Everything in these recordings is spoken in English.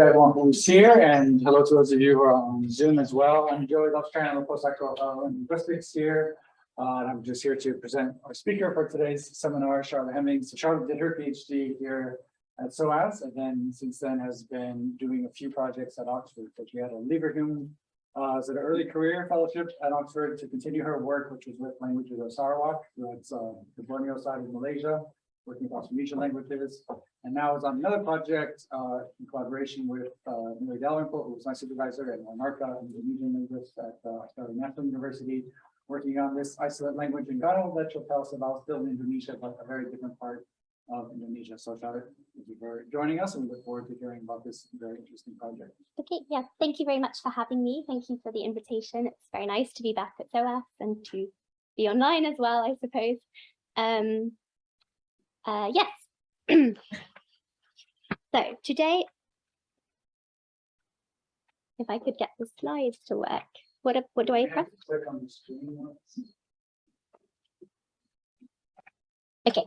everyone who's here and hello to those of you who are on Zoom as well. I'm Joey Lovestrand, I'm a postdoctoral fellow in linguistics here. Uh, and I'm just here to present our speaker for today's seminar, Charlotte Hemmings. So Charlotte did her PhD here at SOAS and then since then has been doing a few projects at Oxford. So she had a Leverhulme uh, as an early career fellowship at Oxford to continue her work, which was with languages of Sarawak, that's uh, the Borneo side of Malaysia, working with Austronesian languages. And now is on another project uh, in collaboration with uh, Mary Dalrymple, who was my supervisor at Monarca, Indonesian linguist at uh, National University, working on this isolate language Enggano that she'll tell us about still in Indonesia, but a very different part of Indonesia. So Charlotte, thank you for joining us and we look forward to hearing about this very interesting project. Okay, yeah, thank you very much for having me. Thank you for the invitation. It's very nice to be back at SOAS and to be online as well, I suppose. Um, uh, yes. So today, if I could get the slides to work, what, what do I press? Click on the screen once. Okay.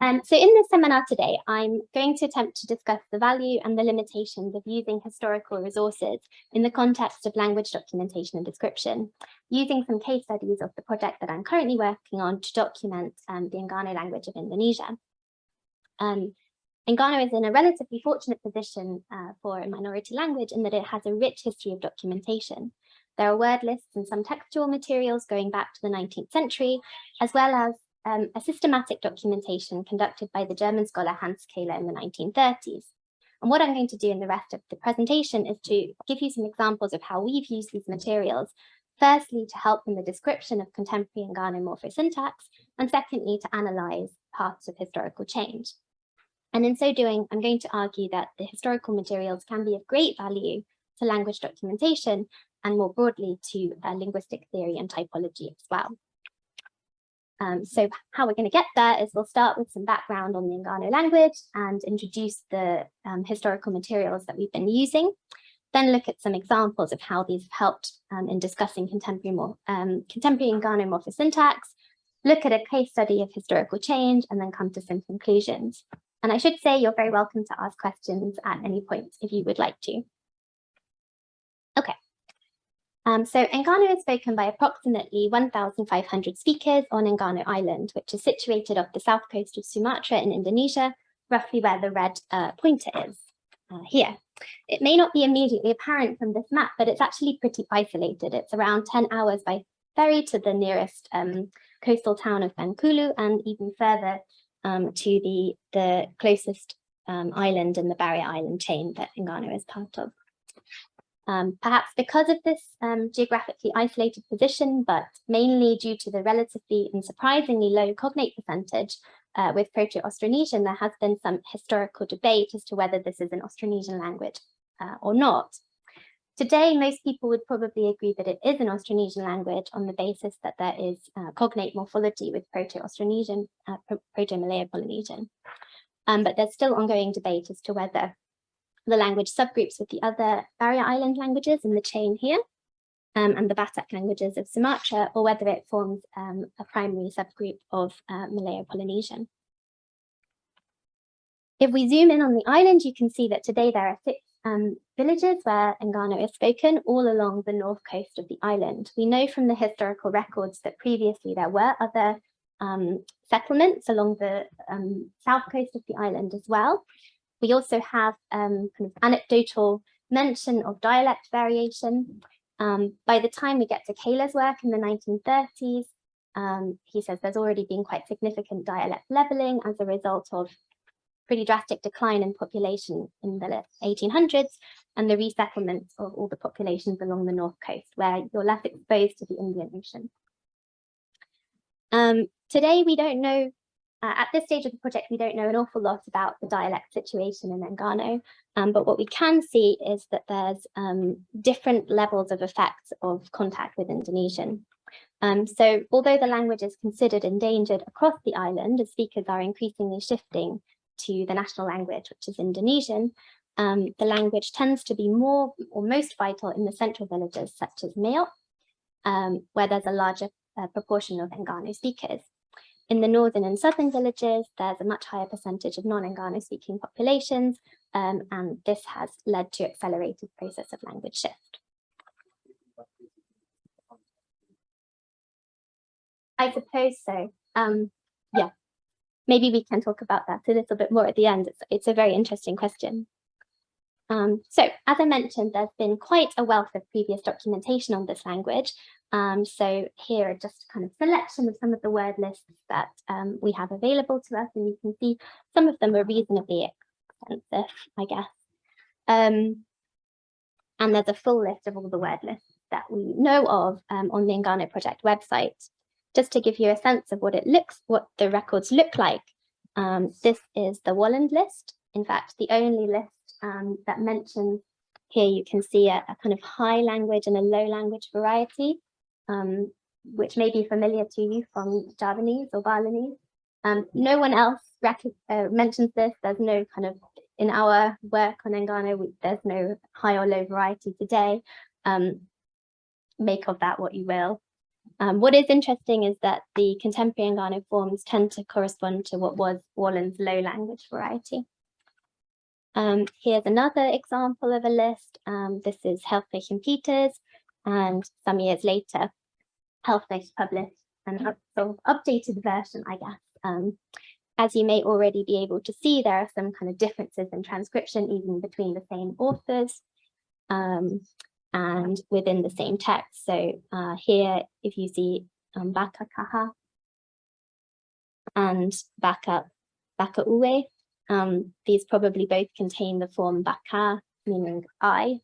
Um, so in this seminar today, I'm going to attempt to discuss the value and the limitations of using historical resources in the context of language documentation and description, using some case studies of the project that I'm currently working on to document um, the Enggano language of Indonesia. Um, and Enggano is in a relatively fortunate position uh, for a minority language in that it has a rich history of documentation. There are word lists and some textual materials going back to the 19th century, as well as um, a systematic documentation conducted by the German scholar Hans Kähler in the 1930s. And what I'm going to do in the rest of the presentation is to give you some examples of how we've used these materials, firstly to help in the description of contemporary Enggano morphosyntax, and secondly to analyze paths of historical change. And in so doing, I'm going to argue that the historical materials can be of great value to language documentation and more broadly to uh, linguistic theory and typology as well. Um, so how we're going to get there is we'll start with some background on the Enggano language and introduce the um, historical materials that we've been using, then look at some examples of how these have helped um, in discussing contemporary, more, um, contemporary Enggano morphosyntax, look at a case study of historical change, and then come to some conclusions. And I should say you're very welcome to ask questions at any point if you would like to. Um, so Enggano is spoken by approximately 1,500 speakers on Enggano Island, which is situated off the south coast of Sumatra in Indonesia, roughly where the red uh, pointer is uh, here. It may not be immediately apparent from this map, but it's actually pretty isolated. It's around 10 hours by ferry to the nearest um, coastal town of Bengkulu and even further um, to the, the closest um, island in the barrier island chain that Enggano is part of. Um, perhaps because of this um, geographically isolated position, but mainly due to the relatively and surprisingly low cognate percentage uh, with Proto-Austronesian, there has been some historical debate as to whether this is an Austronesian language uh, or not. Today, most people would probably agree that it is an Austronesian language on the basis that there is uh, cognate morphology with Proto-Austronesian, uh, Proto-Malayo-Polynesian. Um, but there's still ongoing debate as to whether the language subgroups with the other barrier island languages in the chain here um, and the Batak languages of Sumatra, or whether it forms um, a primary subgroup of uh, Malayo-Polynesian. If we zoom in on the island, you can see that today there are six um, villages where Enggano is spoken all along the north coast of the island. We know from the historical records that previously there were other um, settlements along the um, south coast of the island as well. We also have um, kind of anecdotal mention of dialect variation. Um, by the time we get to Kähler's work in the 1930s, um, he says there's already been quite significant dialect leveling as a result of pretty drastic decline in population in the 1800s and the resettlement of all the populations along the north coast where you're less exposed to the Indian Ocean. Um, today, we don't know, uh, at this stage of the project, we don't know an awful lot about the dialect situation in Enggano, um, but what we can see is that there's um, different levels of effects of contact with Indonesian. Um, so although the language is considered endangered across the island, as speakers are increasingly shifting to the national language, which is Indonesian, um, the language tends to be more or most vital in the central villages such as Mayotte, um, where there's a larger uh, proportion of Enggano speakers. In the northern and southern villages, there's a much higher percentage of non-Enggano speaking populations, um, and this has led to accelerated process of language shift. I suppose so. Um, yeah, maybe we can talk about that a little bit more at the end. It's, it's a very interesting question. Um, so as I mentioned, there's been quite a wealth of previous documentation on this language. Um, so here are just kind of selection of some of the word lists that um, we have available to us, and you can see some of them are reasonably extensive, I guess. Um, and there's a full list of all the word lists that we know of um, on the Enggano Project website. Just to give you a sense of what it looks, what the records look like, um, this is the Walland list. In fact, the only list um, that mentions here you can see a, a, kind of high language and a low language variety, um, which may be familiar to you from Javanese or Balinese. Um, no one else uh, mentions this. There's no kind of, in our work on Enggano, we, there's no high or low variety today. Um, make of that what you will. Um, what is interesting is that the contemporary Enggano forms tend to correspond to what was Walland's low language variety. Um, here's another example of a list. Um, this is Helfrich and Pieters, and some years later, Helfrich published an up, sort of updated version, I guess. Um, as you may already be able to see, there are some kind of differences in transcription, even between the same authors um, and within the same text. So uh, here, if you see um, Baka Kaha and Baka, Baka Uwe, um, these probably both contain the form baka, meaning I,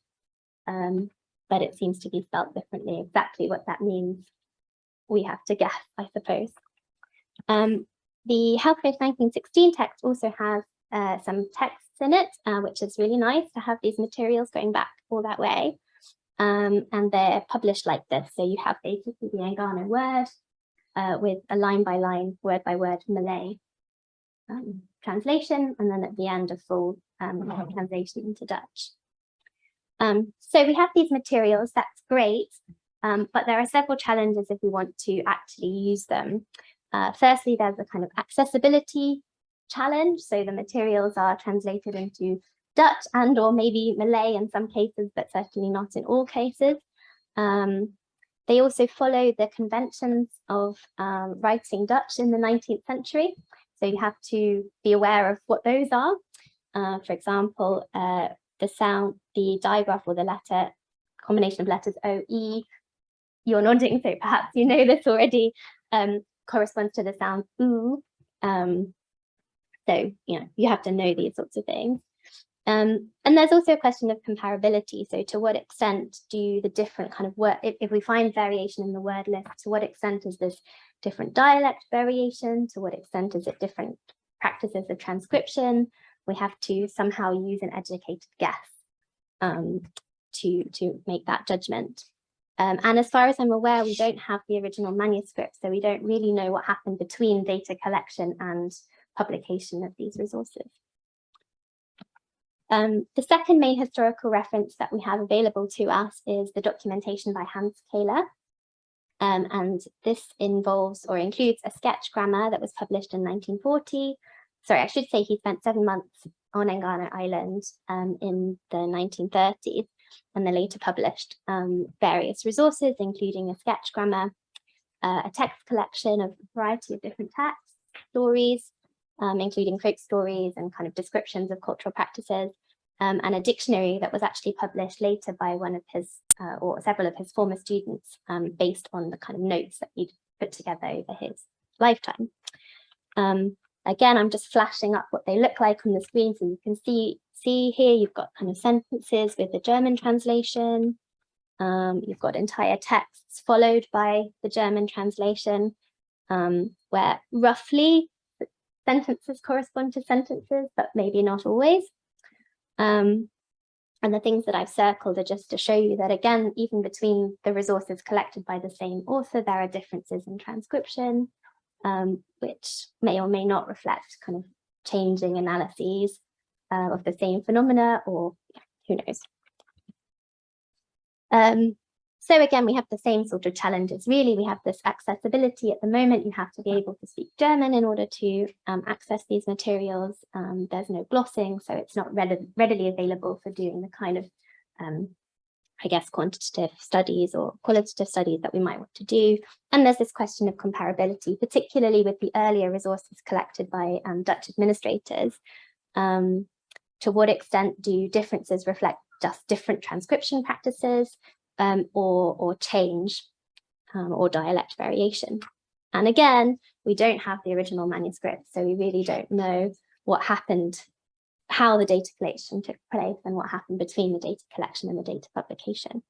um, but it seems to be spelt differently. Exactly what that means, we have to guess, I suppose. Um, the code 1916 text also has uh, some texts in it, uh, which is really nice to have these materials going back all that way. Um, and they're published like this. So you have basically the Enggano word uh, with a line by line, word by word Malay um, translation, and then at the end a full um, translation into Dutch. Um, so we have these materials, that's great, um, but there are several challenges if we want to actually use them. Uh, firstly, there's a kind of accessibility challenge. So the materials are translated into Dutch and or maybe Malay in some cases, but certainly not in all cases. Um, they also follow the conventions of um, writing Dutch in the 19th century. So you have to be aware of what those are. Uh, for example, uh, the sound, the digraph or the letter, combination of letters O, You're nodding, so perhaps you know this already, um, corresponds to the sound oo. Um, so, you know, you have to know these sorts of things. Um, and there's also a question of comparability. So to what extent do the different kind of work, if, if, we find variation in the word list, to what extent is this different dialect variation? To what extent is it different practices of transcription? We have to somehow use an educated guess um, to, to make that judgment. Um, and as far as I'm aware, we don't have the original manuscript, so we don't really know what happened between data collection and publication of these resources. Um, the second main historical reference that we have available to us is the documentation by Hans Kähler. Um, and this involves or includes a sketch grammar that was published in 1940. Sorry, I should say he spent seven months on Enggano Island um, in the 1930s and then later published um, various resources, including a sketch grammar, uh, a text collection of a variety of different texts, stories, um, including folk stories and kind of descriptions of cultural practices, um, and a dictionary that was actually published later by one of his uh, or several of his former students um, based on the kind of notes that he'd put together over his lifetime. Um, again, I'm just flashing up what they look like on the screen so you can see, see here you've got kind of sentences with the German translation. Um, you've got entire texts followed by the German translation um, where roughly sentences correspond to sentences, but maybe not always. Um, and the things that I've circled are just to show you that again, even between the resources collected by the same author, there are differences in transcription, um, which may or may not reflect kind of changing analyses uh, of the same phenomena or who knows. Um, So again, we have the same sort of challenges. Really, we have this accessibility at the moment. You have to be able to speak German in order to um, access these materials. Um, there's no glossing, so it's not readi readily available for doing the kind of, um, I guess, quantitative studies or qualitative studies that we might want to do. And there's this question of comparability, particularly with the earlier resources collected by um, Dutch administrators. Um, to what extent do differences reflect just different transcription practices um, or, or change um, or dialect variation. And again, we don't have the original manuscript, so we really don't know what happened, how the data collection took place and what happened between the data collection and the data publication.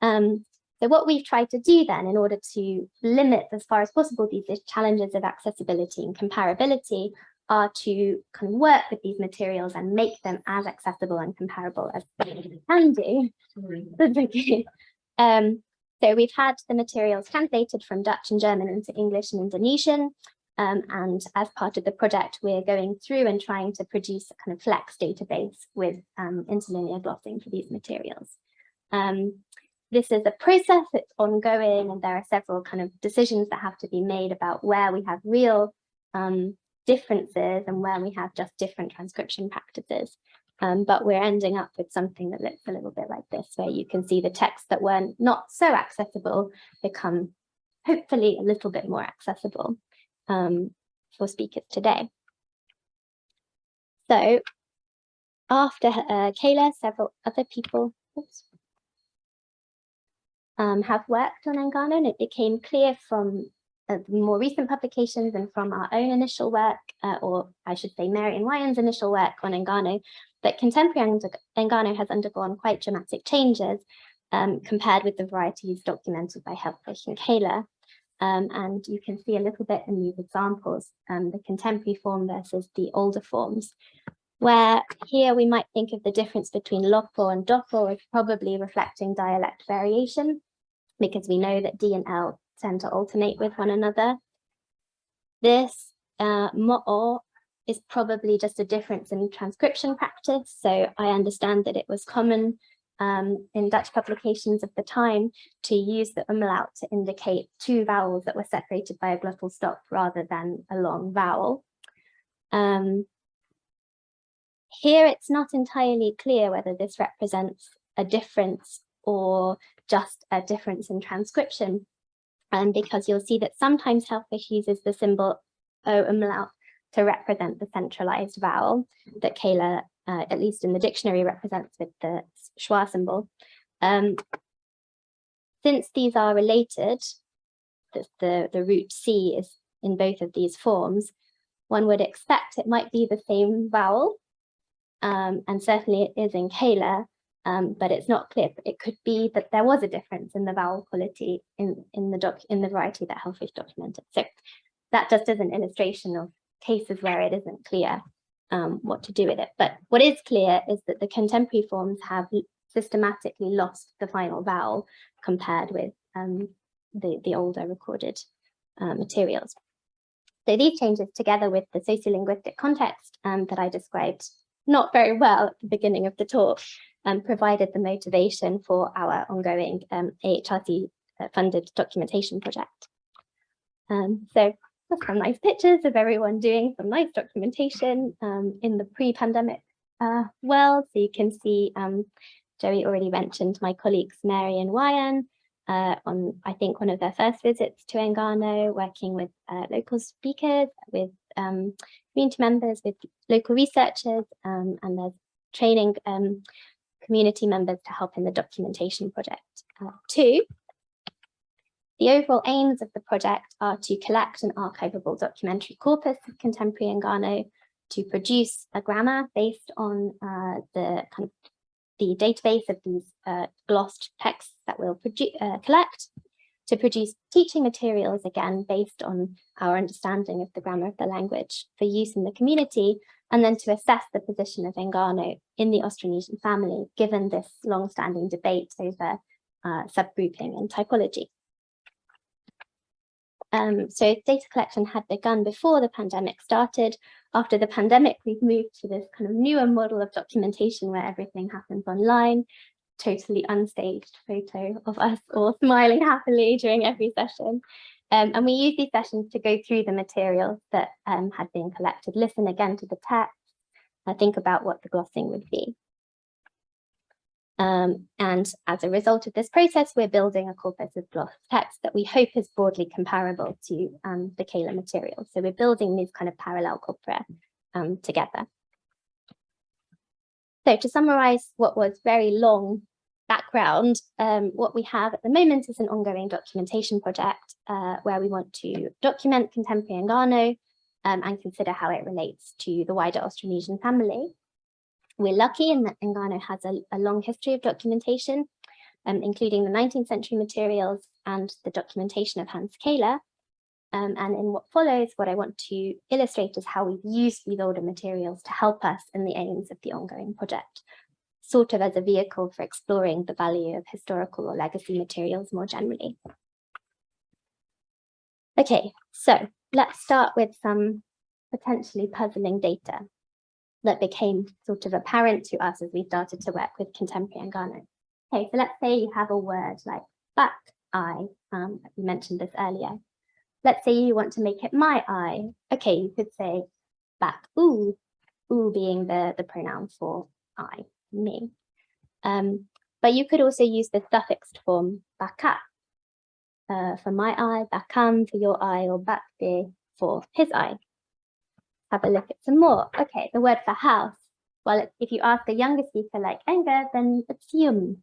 Um, so what we've tried to do then in order to limit as far as possible these challenges of accessibility and comparability are to kind of work with these materials and make them as accessible and comparable as we can do. Um, so we've had the materials translated from Dutch and German into English and Indonesian. Um, and as part of the project, we're going through and trying to produce a kind of flex database with um, interlinear glossing for these materials. Um, this is a process, it's ongoing, and there are several kind of decisions that have to be made about where we have real um, differences and where we have just different transcription practices. Um, but we're ending up with something that looks a little bit like this, where you can see the texts that were not so accessible become hopefully a little bit more accessible um, for speakers today. So after uh, Kähler, several other people oops, um, have worked on Enggano and it became clear from uh, more recent publications and from our own initial work, uh, or I should say Mary and initial work on Enggano, that contemporary Enggano has undergone quite dramatic changes um, compared with the varieties documented by Helfrich and Kähler. Um, and you can see a little bit in these examples, um, the contemporary form versus the older forms, where here we might think of the difference between Lopo and Dopo as probably reflecting dialect variation, because we know that D and L tend to alternate with one another. This uh, mo'o is probably just a difference in transcription practice. So I understand that it was common um, in Dutch publications of the time to use the umlaut to indicate two vowels that were separated by a glottal stop rather than a long vowel. Um, here it's not entirely clear whether this represents a difference or just a difference in transcription um, because you'll see that sometimes Helfrich uses the symbol O umlaut to represent the centralized vowel that Kähler, uh, at least in the dictionary, represents with the schwa symbol. Um, since these are related, the, the, the root C is in both of these forms, one would expect it might be the same vowel, um, and certainly it is in Kähler, um, but it's not clear. It could be that there was a difference in the vowel quality in, in the doc in the variety that Helfrich documented. So that just is an illustration of cases where it isn't clear um, what to do with it. But what is clear is that the contemporary forms have systematically lost the final vowel compared with um, the, the older recorded uh, materials. So these changes together with the sociolinguistic context um, that I described not very well at the beginning of the talk um, provided the motivation for our ongoing um, AHRC uh, funded documentation project. Um, so some nice pictures of everyone doing some nice documentation um, in the pre-pandemic uh, world. So you can see um, Joey already mentioned my colleagues Mary and Wayan uh, on, I think, one of their first visits to Enggano, working with uh, local speakers, with um, community members, with local researchers, um, and there's training um, community members to help in the documentation project. Uh, two, the overall aims of the project are to collect an archivable documentary corpus of contemporary Enggano, to produce a grammar based on uh, the kind of the database of these uh, glossed texts that we'll uh, collect, to produce teaching materials again based on our understanding of the grammar of the language for use in the community, and then to assess the position of Enggano in the Austronesian family, given this long-standing debate over uh, subgrouping and typology. Um, so data collection had begun before the pandemic started. After the pandemic, we've moved to this kind of newer model of documentation where everything happens online. Totally unstaged photo of us all smiling happily during every session. Um, and we use these sessions to go through the material that um, had been collected, listen again to the text, uh, think about what the glossing would be. Um, and as a result of this process, we're building a corpus of gloss text that we hope is broadly comparable to um, the Kähler material. So we're building these kind of parallel corpora um, together. So to summarize what was very long background, um, what we have at the moment is an ongoing documentation project uh, where we want to document contemporary Enggano um, and consider how it relates to the wider Austronesian family. We're lucky in that Enggano has a, a long history of documentation, um, including the 19th century materials and the documentation of Hans Kähler. Um, and in what follows, what I want to illustrate is how we've used these older materials to help us in the aims of the ongoing project, sort of as a vehicle for exploring the value of historical or legacy materials more generally. Okay, so let's start with some potentially puzzling data that became sort of apparent to us as we started to work with contemporary Enggano. Okay, so let's say you have a word like back eye, um, we mentioned this earlier. Let's say you want to make it my eye. Okay, you could say back ooh, ooh being the, the pronoun for I, me. Um, but you could also use the suffixed form baka uh, for my eye, bakam for your eye, or bakde for his eye have a look at some more. Okay, the word for house. Well, if you ask a younger speaker like Enga, then it's yum.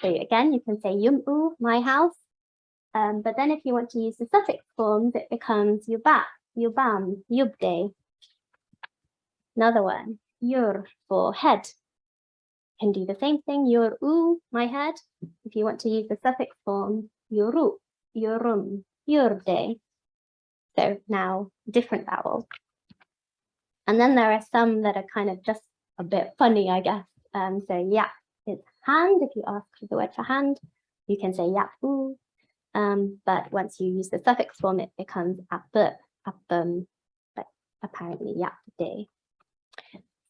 So again, you can say yum u, my house. Um, but then if you want to use the suffix forms, it becomes yuba, yubam, yubde. Another one, yur for head. Can do the same thing, yur u, my head. If you want to use the suffix form, yuru, yurum, yurde. So now different vowels. And then there are some that are kind of just a bit funny, I guess. Um, so yeah, it's hand. If you ask for the word for hand, you can say yapu. Um, but once you use the suffix form, it becomes app, appum, but apparently yapde.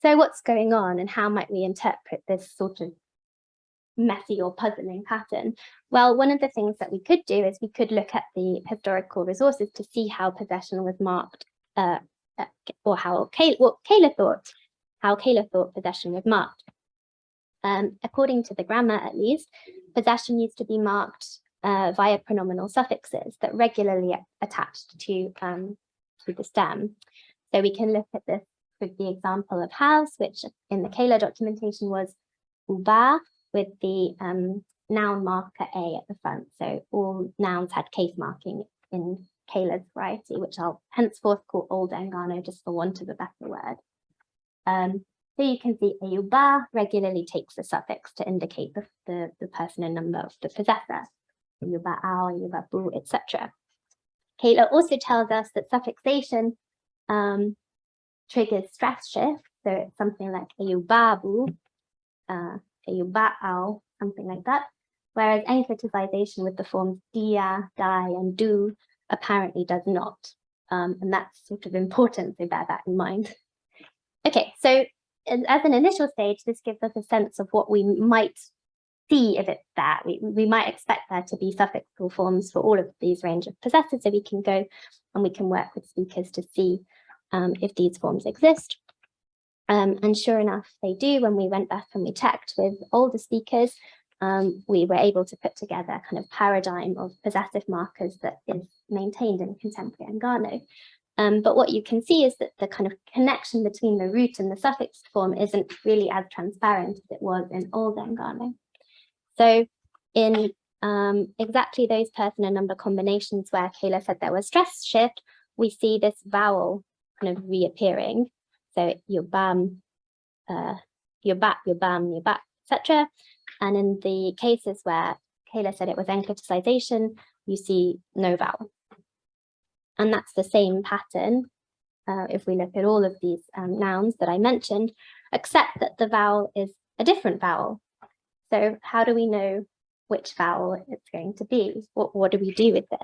So what's going on and how might we interpret this sort of messy or puzzling pattern? Well, one of the things that we could do is we could look at the historical resources to see how possession was marked uh, uh, or how Kähler, what Kähler thought, how Kähler thought possession was marked. Um, according to the grammar, at least, possession used to be marked uh, via pronominal suffixes that regularly attached to, um, to the stem. So we can look at this with the example of house, which in the Kähler documentation was uba with the um, noun marker A at the front. So all nouns had case marking in Kähler's variety, which I'll henceforth call Old Enggano just for want of a better word. Um, so you can see Ayuba regularly takes the suffix to indicate the, the, the person and number of the possessor. Ayuba Ao, Ayuba Bu, etc. Kähler also tells us that suffixation um, triggers stress shift. So it's something like Ayubabu, uh, Ayuba'ao, something like that. Whereas encliticization with the forms dia, die, and do apparently does not. Um, and that's sort of important, so bear that in mind. Okay, so as an initial stage, this gives us a sense of what we might see if it's there. We, we might expect there to be suffixal forms for all of these range of possessors, so we can go and we can work with speakers to see um, if these forms exist. Um, and sure enough, they do. When we went back and we checked with older speakers, um, we were able to put together a kind of paradigm of possessive markers that is maintained in contemporary Enggano. Um, but what you can see is that the kind of connection between the root and the suffix form isn't really as transparent as it was in old Enggano. So in um, exactly those person and number combinations where Kähler said there was stress shift, we see this vowel kind of reappearing. So your bam, uh, your back, your bam, your back, etc. And in the cases where Kähler said it was encliticization, you see no vowel. And that's the same pattern uh, if we look at all of these um, nouns that I mentioned, except that the vowel is a different vowel. So how do we know which vowel it's going to be? What, what do we do with this?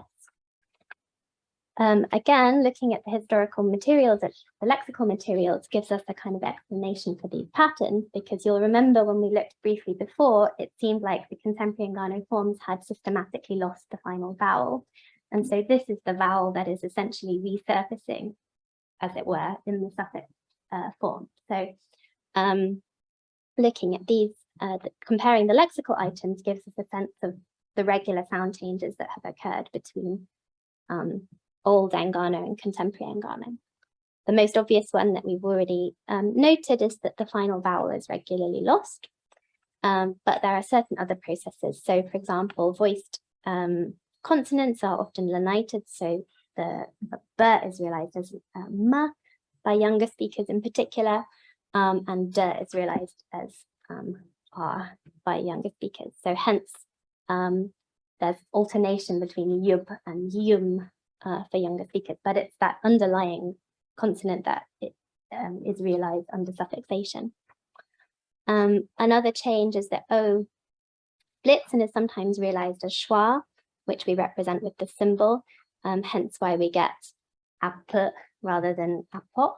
Um, again, looking at the historical materials, the lexical materials gives us a kind of explanation for these patterns, because you'll remember when we looked briefly before, it seemed like the contemporary Enggano forms had systematically lost the final vowel. And so this is the vowel that is essentially resurfacing, as it were, in the suffix uh, form. So um, looking at these, uh, the, comparing the lexical items gives us a sense of the regular sound changes that have occurred between um, old Enggano and contemporary Enggano. The most obvious one that we've already um, noted is that the final vowel is regularly lost, um, but there are certain other processes. So for example, voiced um, consonants are often lenited, so the b is realized as uh, ma by younger speakers in particular, um, and d is realized as um, r by younger speakers. So hence, um, there's alternation between yub and yum uh, for younger speakers, but it's that underlying consonant that it, um, is realized under suffixation. Um, another change is that O splits and is sometimes realized as schwa, which we represent with the symbol, um, hence why we get app rather than apo.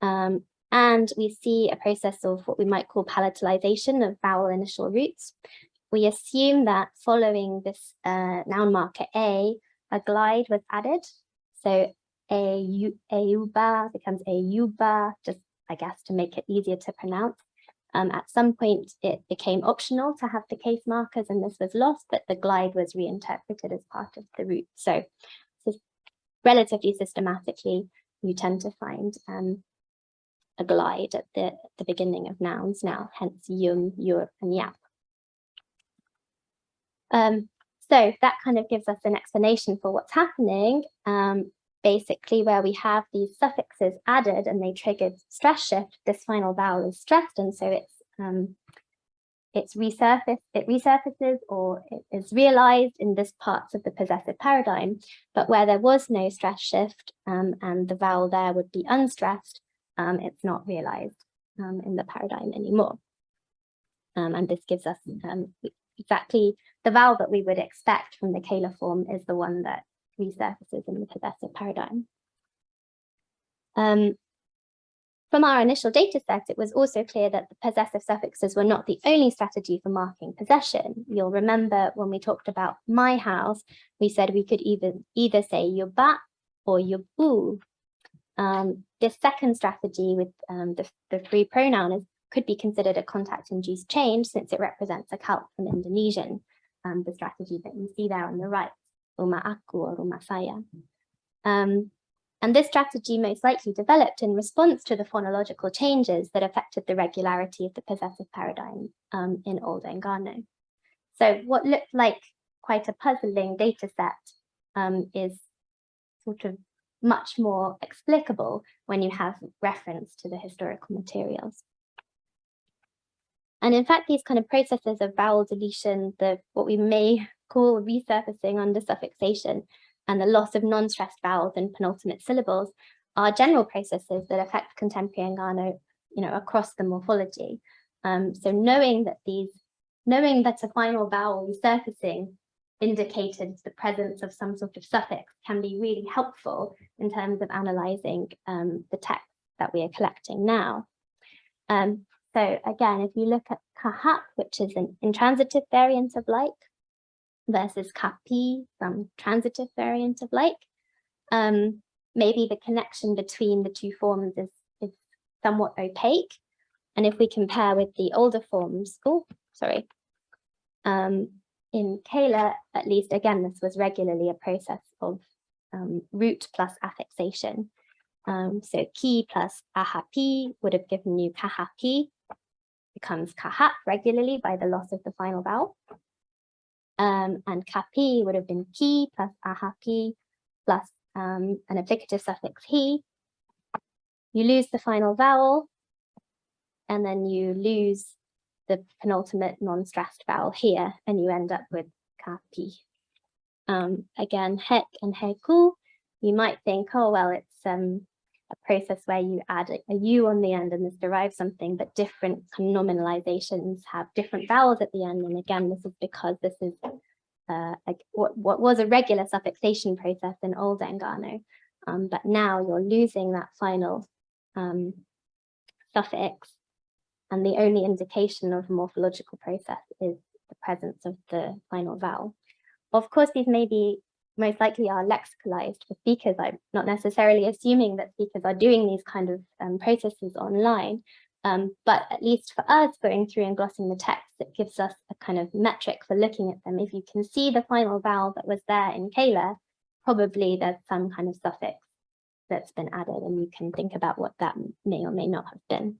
Um, and we see a process of what we might call palatalization of vowel initial roots. We assume that following this uh, noun marker A, a glide was added. So a Auba becomes a Yuba, just I guess to make it easier to pronounce. Um, at some point, it became optional to have the case markers and this was lost, but the glide was reinterpreted as part of the root. So, so relatively systematically, you tend to find um, a glide at the, the beginning of nouns now, hence yum, yur, and yap. Um, so that kind of gives us an explanation for what's happening. Um, basically, where we have these suffixes added and they triggered stress shift, this final vowel is stressed, and so it's um, it's resurfaced, it resurfaces or it is realized in this parts of the possessive paradigm, but where there was no stress shift um, and the vowel there would be unstressed, um, it's not realized um, in the paradigm anymore. Um, and this gives us um, exactly the vowel that we would expect from the Kähler form is the one that resurfaces in the possessive paradigm. Um, from our initial data set, it was also clear that the possessive suffixes were not the only strategy for marking possession. You'll remember when we talked about my house, we said we could either, either say yoba or yobu. Um, this second strategy with um, the, the free pronoun is could be considered a contact-induced change since it represents a calque from Indonesian, um, the strategy that you see there on the right, Rumah Aku or Rumah Saya. Um, and this strategy most likely developed in response to the phonological changes that affected the regularity of the possessive paradigm um, in Old Enggano. So what looked like quite a puzzling data set um, is sort of much more explicable when you have reference to the historical materials. And in fact, these kind of processes of vowel deletion, the what we may call resurfacing under suffixation, and the loss of non-stressed vowels and penultimate syllables are general processes that affect contemporary Enggano, you know, across the morphology. Um, so knowing that these, knowing that a final vowel resurfacing indicated the presence of some sort of suffix can be really helpful in terms of analyzing um, the text that we are collecting now. Um, so again, if you look at kahap, which is an intransitive variant of like, versus kapi, some transitive variant of like, um, maybe the connection between the two forms is, is somewhat opaque. And if we compare with the older forms, oh, sorry, um, in Kähler, at least, again, this was regularly a process of um, root plus affixation. Um, so ki plus ahapi would have given you kahapi, becomes kahap regularly by the loss of the final vowel. Um, and kapi would have been ki plus ahapi plus um, an applicative suffix he. You lose the final vowel and then you lose the penultimate non-stressed vowel here and you end up with kapi. Um, again, hek and heku, you might think, oh, well, it's um, a process where you add a, a u on the end and this derives something, but different nominalizations have different vowels at the end. And again, this is because this is uh, what, what was a regular suffixation process in old Enggano, um, but now you're losing that final um, suffix and the only indication of a morphological process is the presence of the final vowel. Of course, these may be most likely are lexicalized for speakers. I'm not necessarily assuming that speakers are doing these kind of um, processes online, um, but at least for us going through and glossing the text, it gives us a kind of metric for looking at them. If you can see the final vowel that was there in Kähler, probably there's some kind of suffix that's been added and you can think about what that may or may not have been.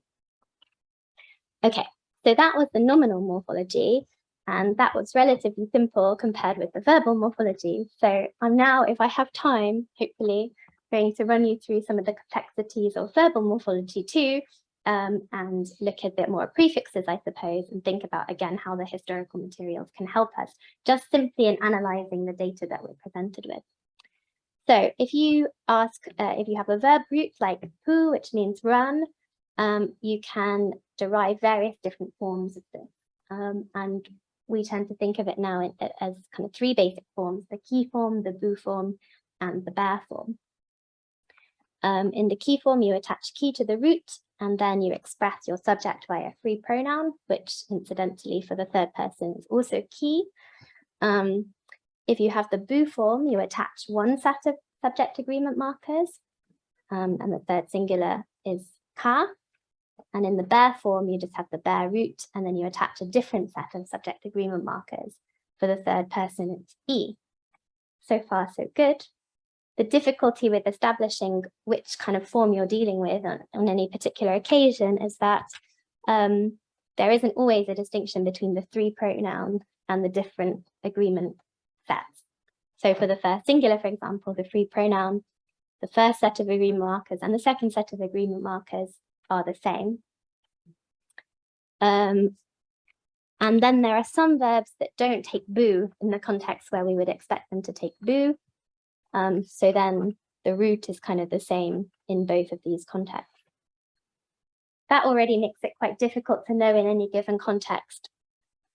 Okay, so that was the nominal morphology. And that was relatively simple compared with the verbal morphology. So I'm now, if I have time, hopefully going to run you through some of the complexities of verbal morphology too, um, and look a bit more at prefixes, I suppose, and think about, again, how the historical materials can help us just simply in analysing the data that we're presented with. So if you ask, uh, if you have a verb root like pu, which means run, um, you can derive various different forms of this. Um, and we tend to think of it now as kind of three basic forms, the key form, the bu form, and the bear form. Um, in the key form, you attach key to the root, and then you express your subject by a free pronoun, which incidentally for the third person is also key. Um, if you have the bu form, you attach one set of subject agreement markers, um, and the third singular is ka, and in the bare form, you just have the bare root, and then you attach a different set of subject agreement markers. For the third person, it's E. So far, so good. The difficulty with establishing which kind of form you're dealing with on, on any particular occasion is that um, there isn't always a distinction between the three pronouns and the different agreement sets. So for the first singular, for example, the free pronoun, the first set of agreement markers and the second set of agreement markers are the same. Um, and then there are some verbs that don't take boo in the context where we would expect them to take boo. Um, so then the root is kind of the same in both of these contexts. That already makes it quite difficult to know in any given context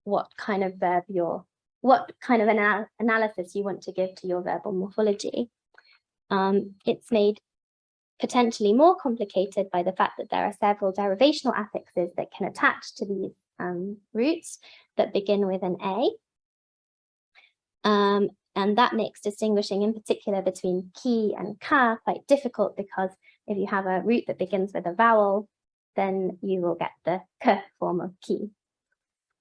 what kind of verb you're, what kind of anal analysis you want to give to your verbal morphology. Um, it's made potentially more complicated by the fact that there are several derivational affixes that can attach to these um, roots that begin with an A. Um, and that makes distinguishing in particular between ki and ka quite difficult because if you have a root that begins with a vowel, then you will get the k form of ki.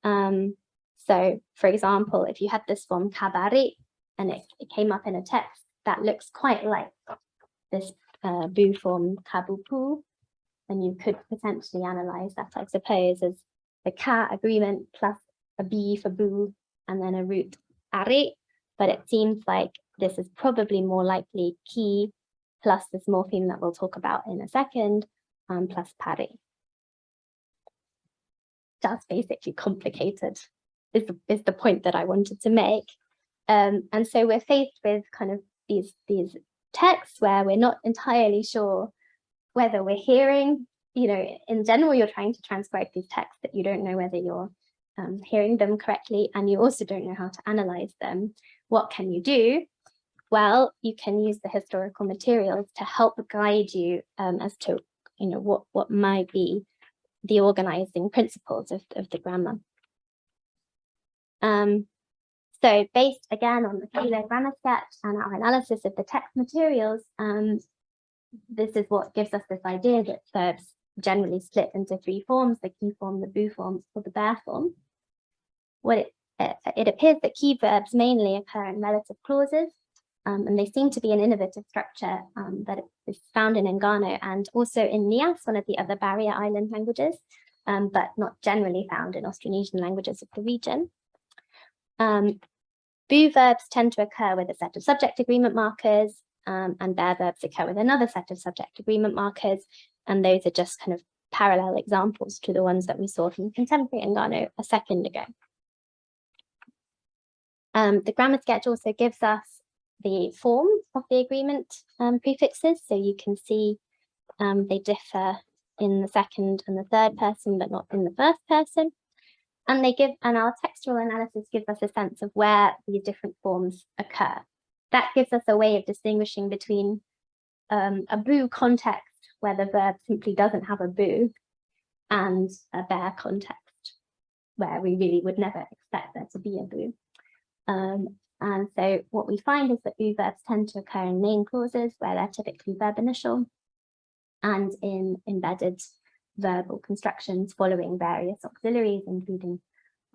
Um, so for example, if you had this form kabari and it, it came up in a text, that looks quite like this uh, bu form kabupu, and you could potentially analyze that, I suppose, as the ka agreement plus a b for bu, and then a root are, but it seems like this is probably more likely ki plus this morpheme that we'll talk about in a second, um, plus pare. That's basically complicated, is the, is the point that I wanted to make. Um, and so we're faced with kind of these, these texts where we're not entirely sure whether we're hearing, you know, in general, you're trying to transcribe these texts that you don't know whether you're um, hearing them correctly and you also don't know how to analyze them. What can you do? Well, you can use the historical materials to help guide you um, as to, you know, what, what might be the organizing principles of, of the grammar. Um, so based again on the Kähler grammar sketch and our analysis of the text materials, um, this is what gives us this idea that verbs generally split into three forms, the key form, the bu form, or the bear form. What it, it, it appears that key verbs mainly occur in relative clauses, um, and they seem to be an innovative structure um, that is found in Enggano and also in Nias, one of the other barrier island languages, um, but not generally found in Austronesian languages of the region. Bu verbs tend to occur with a set of subject agreement markers um, and bear verbs occur with another set of subject agreement markers. And those are just kind of parallel examples to the ones that we saw from contemporary Enggano a second ago. Um, the grammar sketch also gives us the form of the agreement um, prefixes. So you can see um, they differ in the second and the third person, but not in the first person. And they give and our textual analysis gives us a sense of where these different forms occur. That gives us a way of distinguishing between um, a boo context where the verb simply doesn't have a boo and a bear context where we really would never expect there to be a boo. Um, and so what we find is that boo verbs tend to occur in main clauses where they're typically verb initial and in embedded verbal constructions following various auxiliaries, including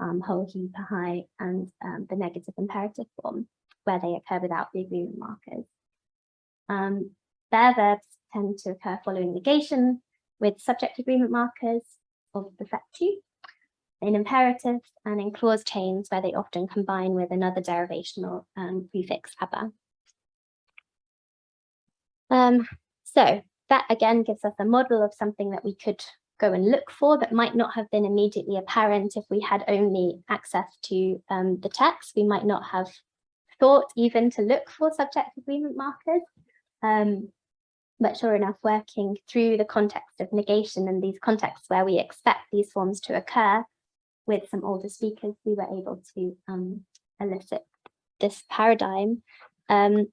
um, whole, he, high, and um, the negative imperative form, where they occur without the agreement markers. Um, verbs tend to occur following negation with subject agreement markers of the fact in imperatives and in clause chains where they often combine with another derivational um, prefix aber. Um, so that again gives us a model of something that we could go and look for that might not have been immediately apparent if we had only access to um, the text. We might not have thought even to look for subject agreement markers. Um, but sure enough, working through the context of negation and these contexts where we expect these forms to occur with some older speakers, we were able to um, elicit this paradigm. Um,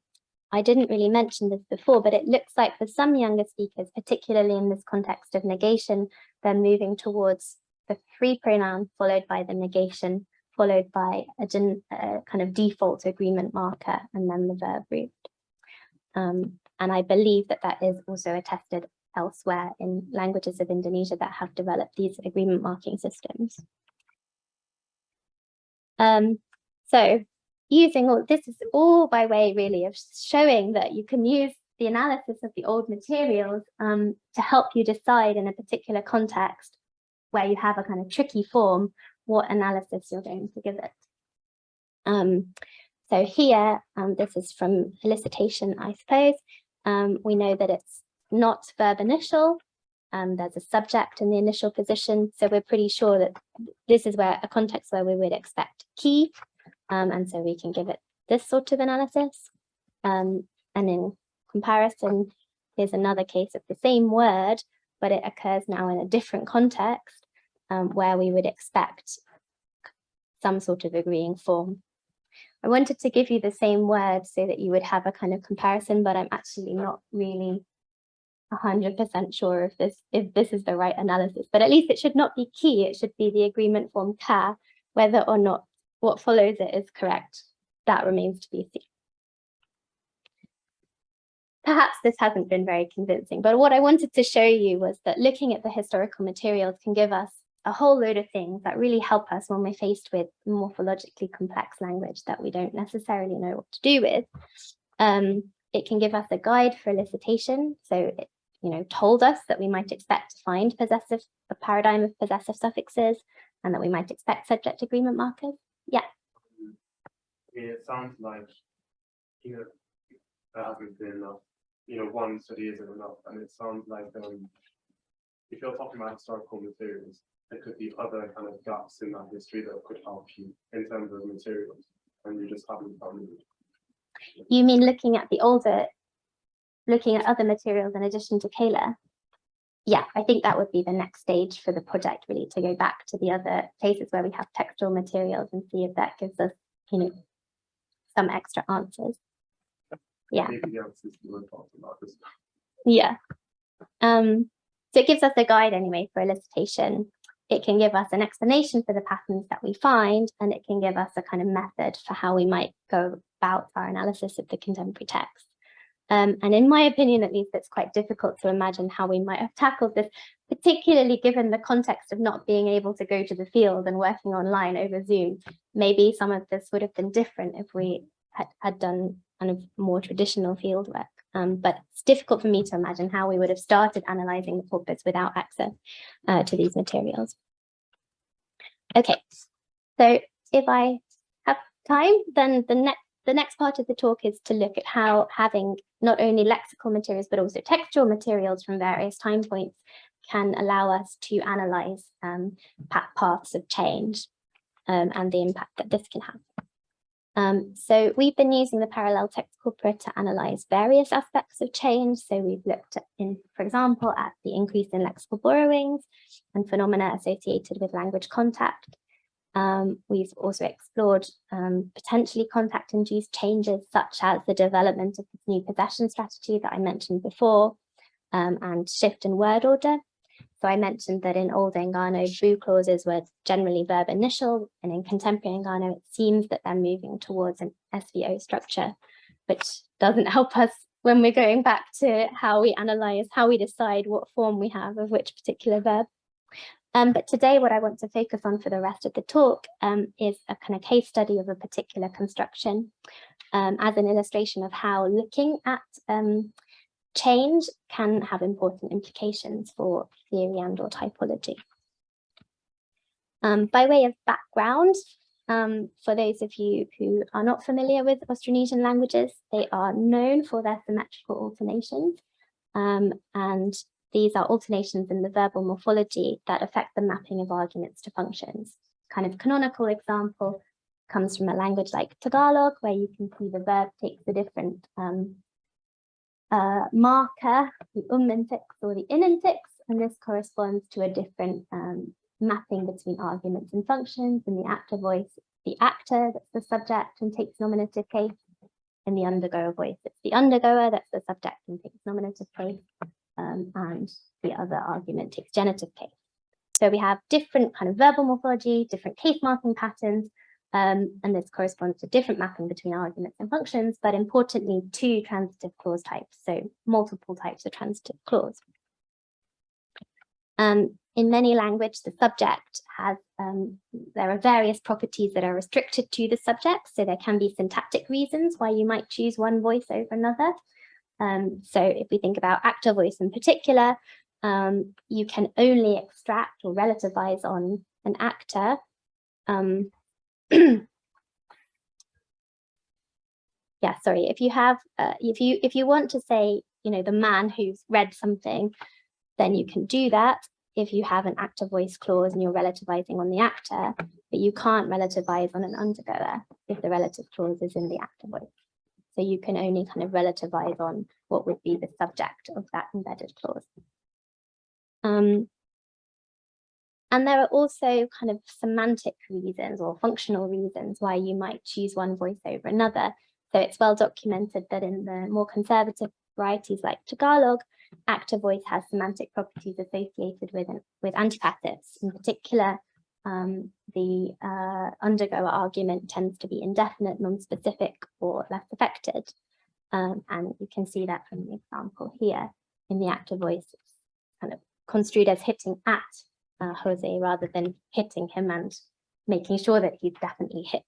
I didn't really mention this before, but it looks like for some younger speakers, particularly in this context of negation, they're moving towards the free pronoun followed by the negation, followed by a, a kind of default agreement marker, and then the verb root. Um, and I believe that that is also attested elsewhere in languages of Indonesia that have developed these agreement marking systems. Um, so using all this is all by way really of showing that you can use the analysis of the old materials um, to help you decide in a particular context where you have a kind of tricky form, what analysis you're going to give it. Um, so here, um, this is from elicitation, I suppose. Um, we know that it's not verb initial. Um, there's a subject in the initial position. So we're pretty sure that this is where a context where we would expect key. Um, and so we can give it this sort of analysis. Um, and in comparison, here's another case of the same word, but it occurs now in a different context um, where we would expect some sort of agreeing form. I wanted to give you the same word so that you would have a kind of comparison, but I'm actually not really 100% sure if this if this is the right analysis, but at least it should not be key. It should be the agreement form ka, whether or not what follows it is correct. That remains to be seen. Perhaps this hasn't been very convincing, but what I wanted to show you was that looking at the historical materials can give us a whole load of things that really help us when we're faced with morphologically complex language that we don't necessarily know what to do with. Um, it can give us a guide for elicitation. So it, you know, told us that we might expect to find possessive, a paradigm of possessive suffixes and that we might expect subject agreement markers. Yeah. It sounds like, you know, there hasn't been enough, you know, one study isn't enough, and it sounds like um, if you're talking about historical materials, there could be other kind of gaps in that history that could help you in terms of materials, and you just haven't found it. You mean looking at the older, looking at other materials in addition to Kähler? Yeah, I think that would be the next stage for the project really to go back to the other places where we have textual materials and see if that gives us, you know, some extra answers. Yeah. Yeah. Um, so it gives us a guide anyway for elicitation. It can give us an explanation for the patterns that we find, and it can give us a kind of method for how we might go about our analysis of the contemporary text. Um, and in my opinion, at least, it's quite difficult to imagine how we might have tackled this, particularly given the context of not being able to go to the field and working online over Zoom. Maybe some of this would have been different if we had, had done kind of more traditional field work. Um, but it's difficult for me to imagine how we would have started analysing the corpus without access uh, to these materials. Okay, so if I have time, then the next the next part of the talk is to look at how having not only lexical materials, but also textual materials from various time points can allow us to analyze um, paths of change um, and the impact that this can have. Um, so we've been using the parallel text corpora to analyze various aspects of change. So we've looked at, in, for example, at the increase in lexical borrowings and phenomena associated with language contact. Um, we've also explored um, potentially contact-induced changes such as the development of this new possession strategy that I mentioned before um, and shift in word order. So I mentioned that in old Enggano, boo clauses were generally verb initial and in contemporary Enggano, it seems that they're moving towards an SVO structure, which doesn't help us when we're going back to how we analyze, how we decide what form we have of which particular verb. Um, but today what I want to focus on for the rest of the talk um, is a kind of case study of a particular construction um, as an illustration of how looking at um, change can have important implications for theory and or typology. Um, by way of background, um, for those of you who are not familiar with Austronesian languages, they are known for their symmetrical alternations. Um, and these are alternations in the verbal morphology that affect the mapping of arguments to functions. Kind of canonical example comes from a language like Tagalog, where you can see the verb takes a different um, uh, marker, the um infix or the in infix, and this corresponds to a different um, mapping between arguments and functions. In the actor voice, the actor that's the subject and takes nominative case. In the undergoer voice, it's the undergoer that's the subject and takes nominative case. Um, and the other argument takes genitive case. So we have different kind of verbal morphology, different case marking patterns, um, and this corresponds to different mapping between arguments and functions, but importantly, two transitive clause types, so multiple types of transitive clause. Um, in many language, the subject has, um, there are various properties that are restricted to the subject. So there can be syntactic reasons why you might choose one voice over another. Um, so if we think about actor voice in particular, um, you can only extract or relativize on an actor. Um, yeah, sorry, if you have, uh, if you if you want to say, you know, the man who's read something, then you can do that if you have an actor voice clause and you're relativizing on the actor, but you can't relativize on an undergoer if the relative clause is in the actor voice. So you can only kind of relativize on what would be the subject of that embedded clause. Um, and there are also kind of semantic reasons or functional reasons why you might choose one voice over another. So it's well documented that in the more conservative varieties like Tagalog, actor voice has semantic properties associated with, with antipassives. In particular, um, the uh, undergoer argument tends to be indefinite, non-specific, or less affected. Um, and you can see that from the example here in the actor voice, it's kind of construed as hitting at uh, Jose rather than hitting him and making sure that he's definitely hit.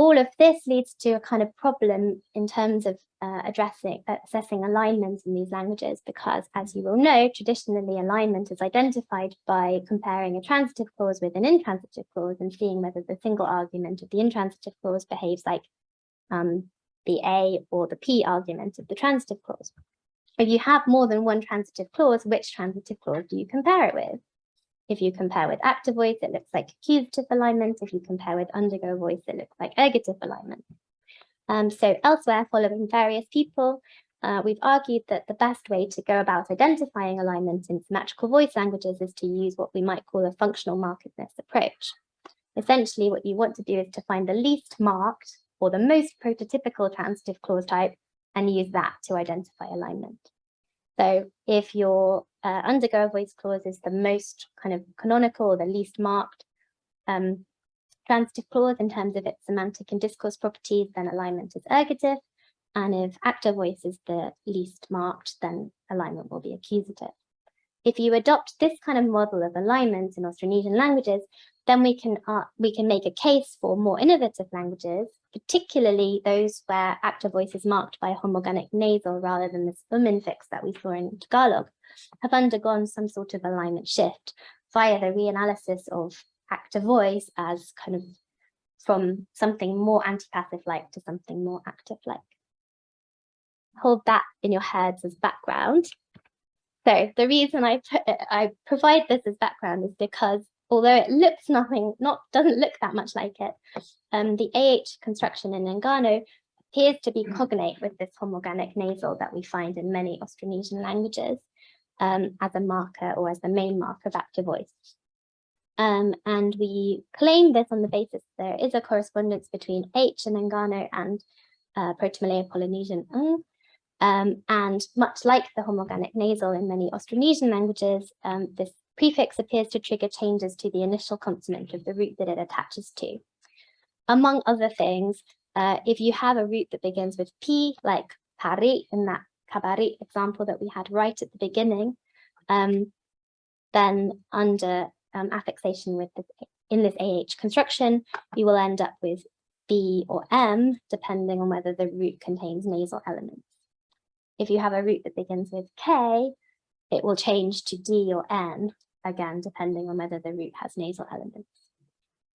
All of this leads to a kind of problem in terms of uh, addressing, assessing alignment in these languages, because as you will know, traditionally alignment is identified by comparing a transitive clause with an intransitive clause and seeing whether the single argument of the intransitive clause behaves like um, the A or the P argument of the transitive clause. If you have more than one transitive clause, which transitive clause do you compare it with? If you compare with active voice, it looks like accusative alignment. If you compare with undergo voice, it looks like ergative alignment. Um, so elsewhere, following various people, uh, we've argued that the best way to go about identifying alignment in symmetrical voice languages is to use what we might call a functional markedness approach. Essentially, what you want to do is to find the least marked or the most prototypical transitive clause type and use that to identify alignment. So if your uh, undergo voice clause is the most kind of canonical or the least marked um, transitive clause in terms of its semantic and discourse properties, then alignment is ergative. And if actor voice is the least marked, then alignment will be accusative. If you adopt this kind of model of alignment in Austronesian languages, then we can uh, we can make a case for more innovative languages particularly those where active voice is marked by a homorganic nasal rather than this um infix that we saw in Tagalog, have undergone some sort of alignment shift via the reanalysis of active voice as kind of from something more antipassive-like to something more active-like. Hold that in your heads as background. So the reason I, I provide this as background is because although it looks nothing, not doesn't look that much like it, um, the AH construction in Enggano appears to be cognate with this homorganic nasal that we find in many Austronesian languages. um, as a marker or as the main marker of active voice. Um, and we claim this on the basis there is a correspondence between H and Enggano and uh, Proto-Malayo-Polynesian ng. Um, and much like the homorganic nasal in many Austronesian languages, um, this prefix appears to trigger changes to the initial consonant of the root that it attaches to. Among other things, uh, if you have a root that begins with P, like pari in that kabari example that we had right at the beginning, um, then under um, affixation with in this AH construction, you will end up with B or M, depending on whether the root contains nasal elements. If you have a root that begins with K, it will change to D or N, again, depending on whether the root has nasal elements.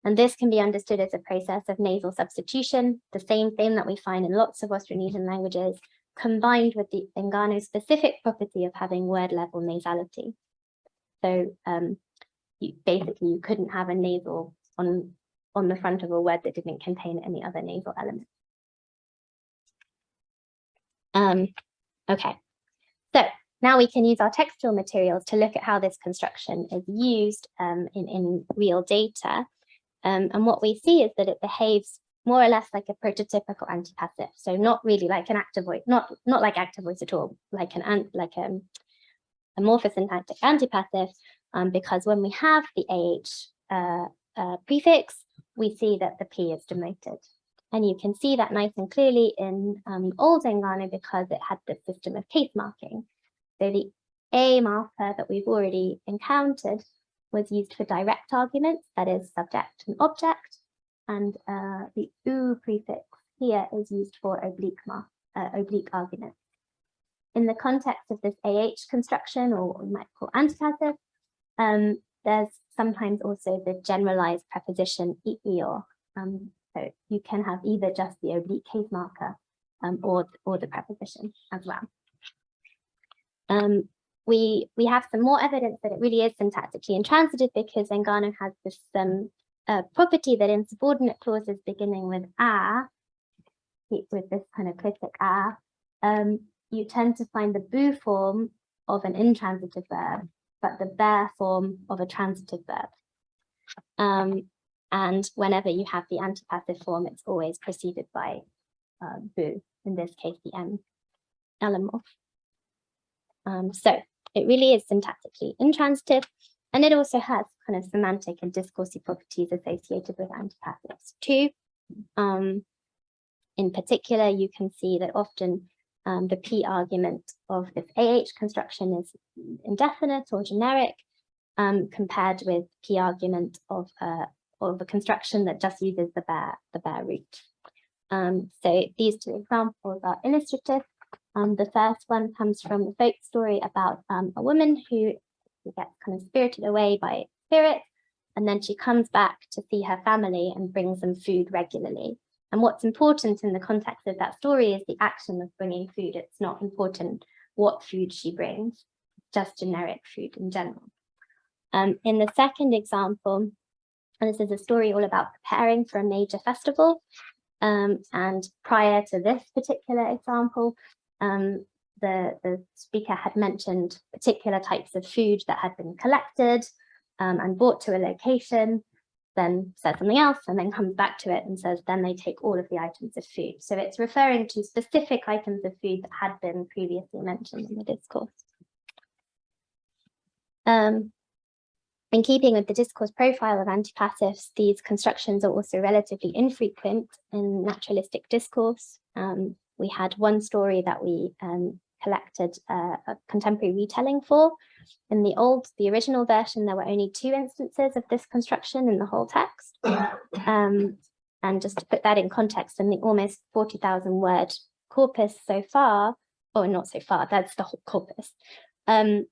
And this can be understood as a process of nasal substitution, the same thing that we find in lots of Austronesian languages, combined with the Enggano specific property of having word level nasality. So um, you, basically you couldn't have a nasal on, on the front of a word that didn't contain any other nasal element. Um, okay, so now we can use our textual materials to look at how this construction is used um, in, in real data. Um, and what we see is that it behaves more or less like a prototypical antipassive. So not really like an active voice, not, not like active voice at all, like an like a, a morphosyntactic antipassive, um, because when we have the AH uh, uh, prefix, we see that the P is demoted. And you can see that nice and clearly in um, Old Enggano because it had the system of case marking. So the A marker that we've already encountered was used for direct arguments, that is subject and object, and uh, the U prefix here is used for oblique, uh, oblique arguments. In the context of this AH construction, or what we might call antipassive, um, there's sometimes also the generalized preposition ior. Um, so you can have either just the oblique case marker um, or, or the preposition as well. Um, we, we have some more evidence that it really is syntactically intransitive because Enggano has this um, uh, property that in subordinate clauses beginning with a, with this kind of clitic a, um, you tend to find the bu form of an intransitive verb, but the bare form of a transitive verb. Um, and whenever you have the antipassive form, it's always preceded by uh, bu, in this case, the M allomorph. Um, so it really is syntactically intransitive, and it also has kind of semantic and discursive properties associated with antipassives too. Um, in particular, you can see that often um, the P argument of this AH construction is indefinite or generic um, compared with P argument of, uh, of a construction that just uses the bare, the bare root. Um, so these two examples are illustrative. Um, the first one comes from a folk story about um, a woman who gets kind of spirited away by spirit, and then she comes back to see her family and brings them food regularly. And what's important in the context of that story is the action of bringing food. It's not important what food she brings, just generic food in general. Um, in the second example, and this is a story all about preparing for a major festival. Um, and prior to this particular example, um, the, the speaker had mentioned particular types of food that had been collected um, and brought to a location then says something else and then comes back to it and says then they take all of the items of food. So it's referring to specific items of food that had been previously mentioned in the discourse. Um, in keeping with the discourse profile of antipassives, these constructions are also relatively infrequent in naturalistic discourse. Um, we had one story that we um, collected uh, a contemporary retelling for. In the old, the original version, there were only two instances of this construction in the whole text. Um, and just to put that in context, in the almost 40,000 word corpus so far, or not so far, that's the whole corpus, um,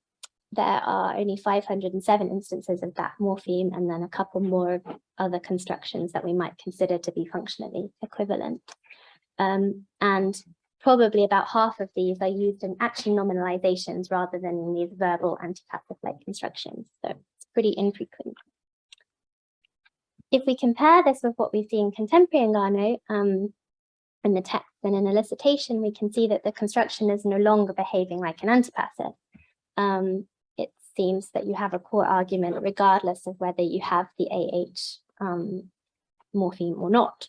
there are only 507 instances of that morpheme and then a couple more of other constructions that we might consider to be functionally equivalent. Um, and probably about half of these are used in action nominalizations rather than in these verbal antipassive-like constructions. So it's pretty infrequent. If we compare this with what we see in contemporary Enggano, um, in the text and in elicitation, we can see that the construction is no longer behaving like an antipassive. um, it seems that you have a core argument regardless of whether you have the AH um, morpheme or not.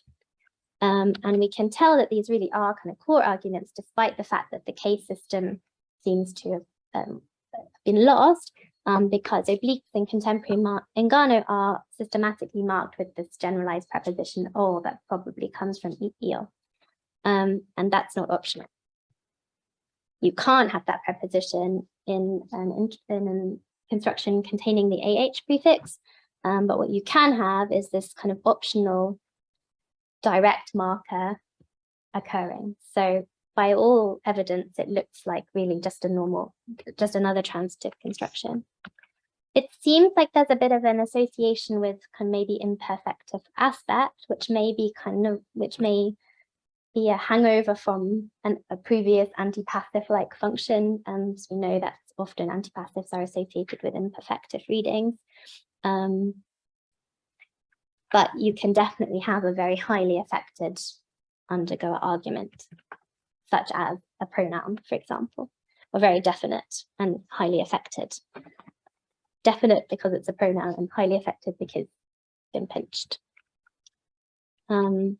Um, and we can tell that these really are kind of core arguments, despite the fact that the case system seems to have um, been lost, um, because obliques in contemporary Enggano are systematically marked with this generalized preposition or that probably comes from eel. Um, and that's not optional. You can't have that preposition in an, in an construction containing the AH prefix, um, but what you can have is this kind of optional direct marker occurring. So by all evidence, it looks like really just a normal, just another transitive construction. It seems like there's a bit of an association with kind of maybe imperfective aspect, which may be kind of, which may be a hangover from an, a previous antipassive like function. And we know that often antipassives are associated with imperfective readings. Um, but you can definitely have a very highly affected undergoer argument, such as a pronoun, for example, or very definite and highly affected. Definite because it's a pronoun and highly affected because it's been pinched. Um,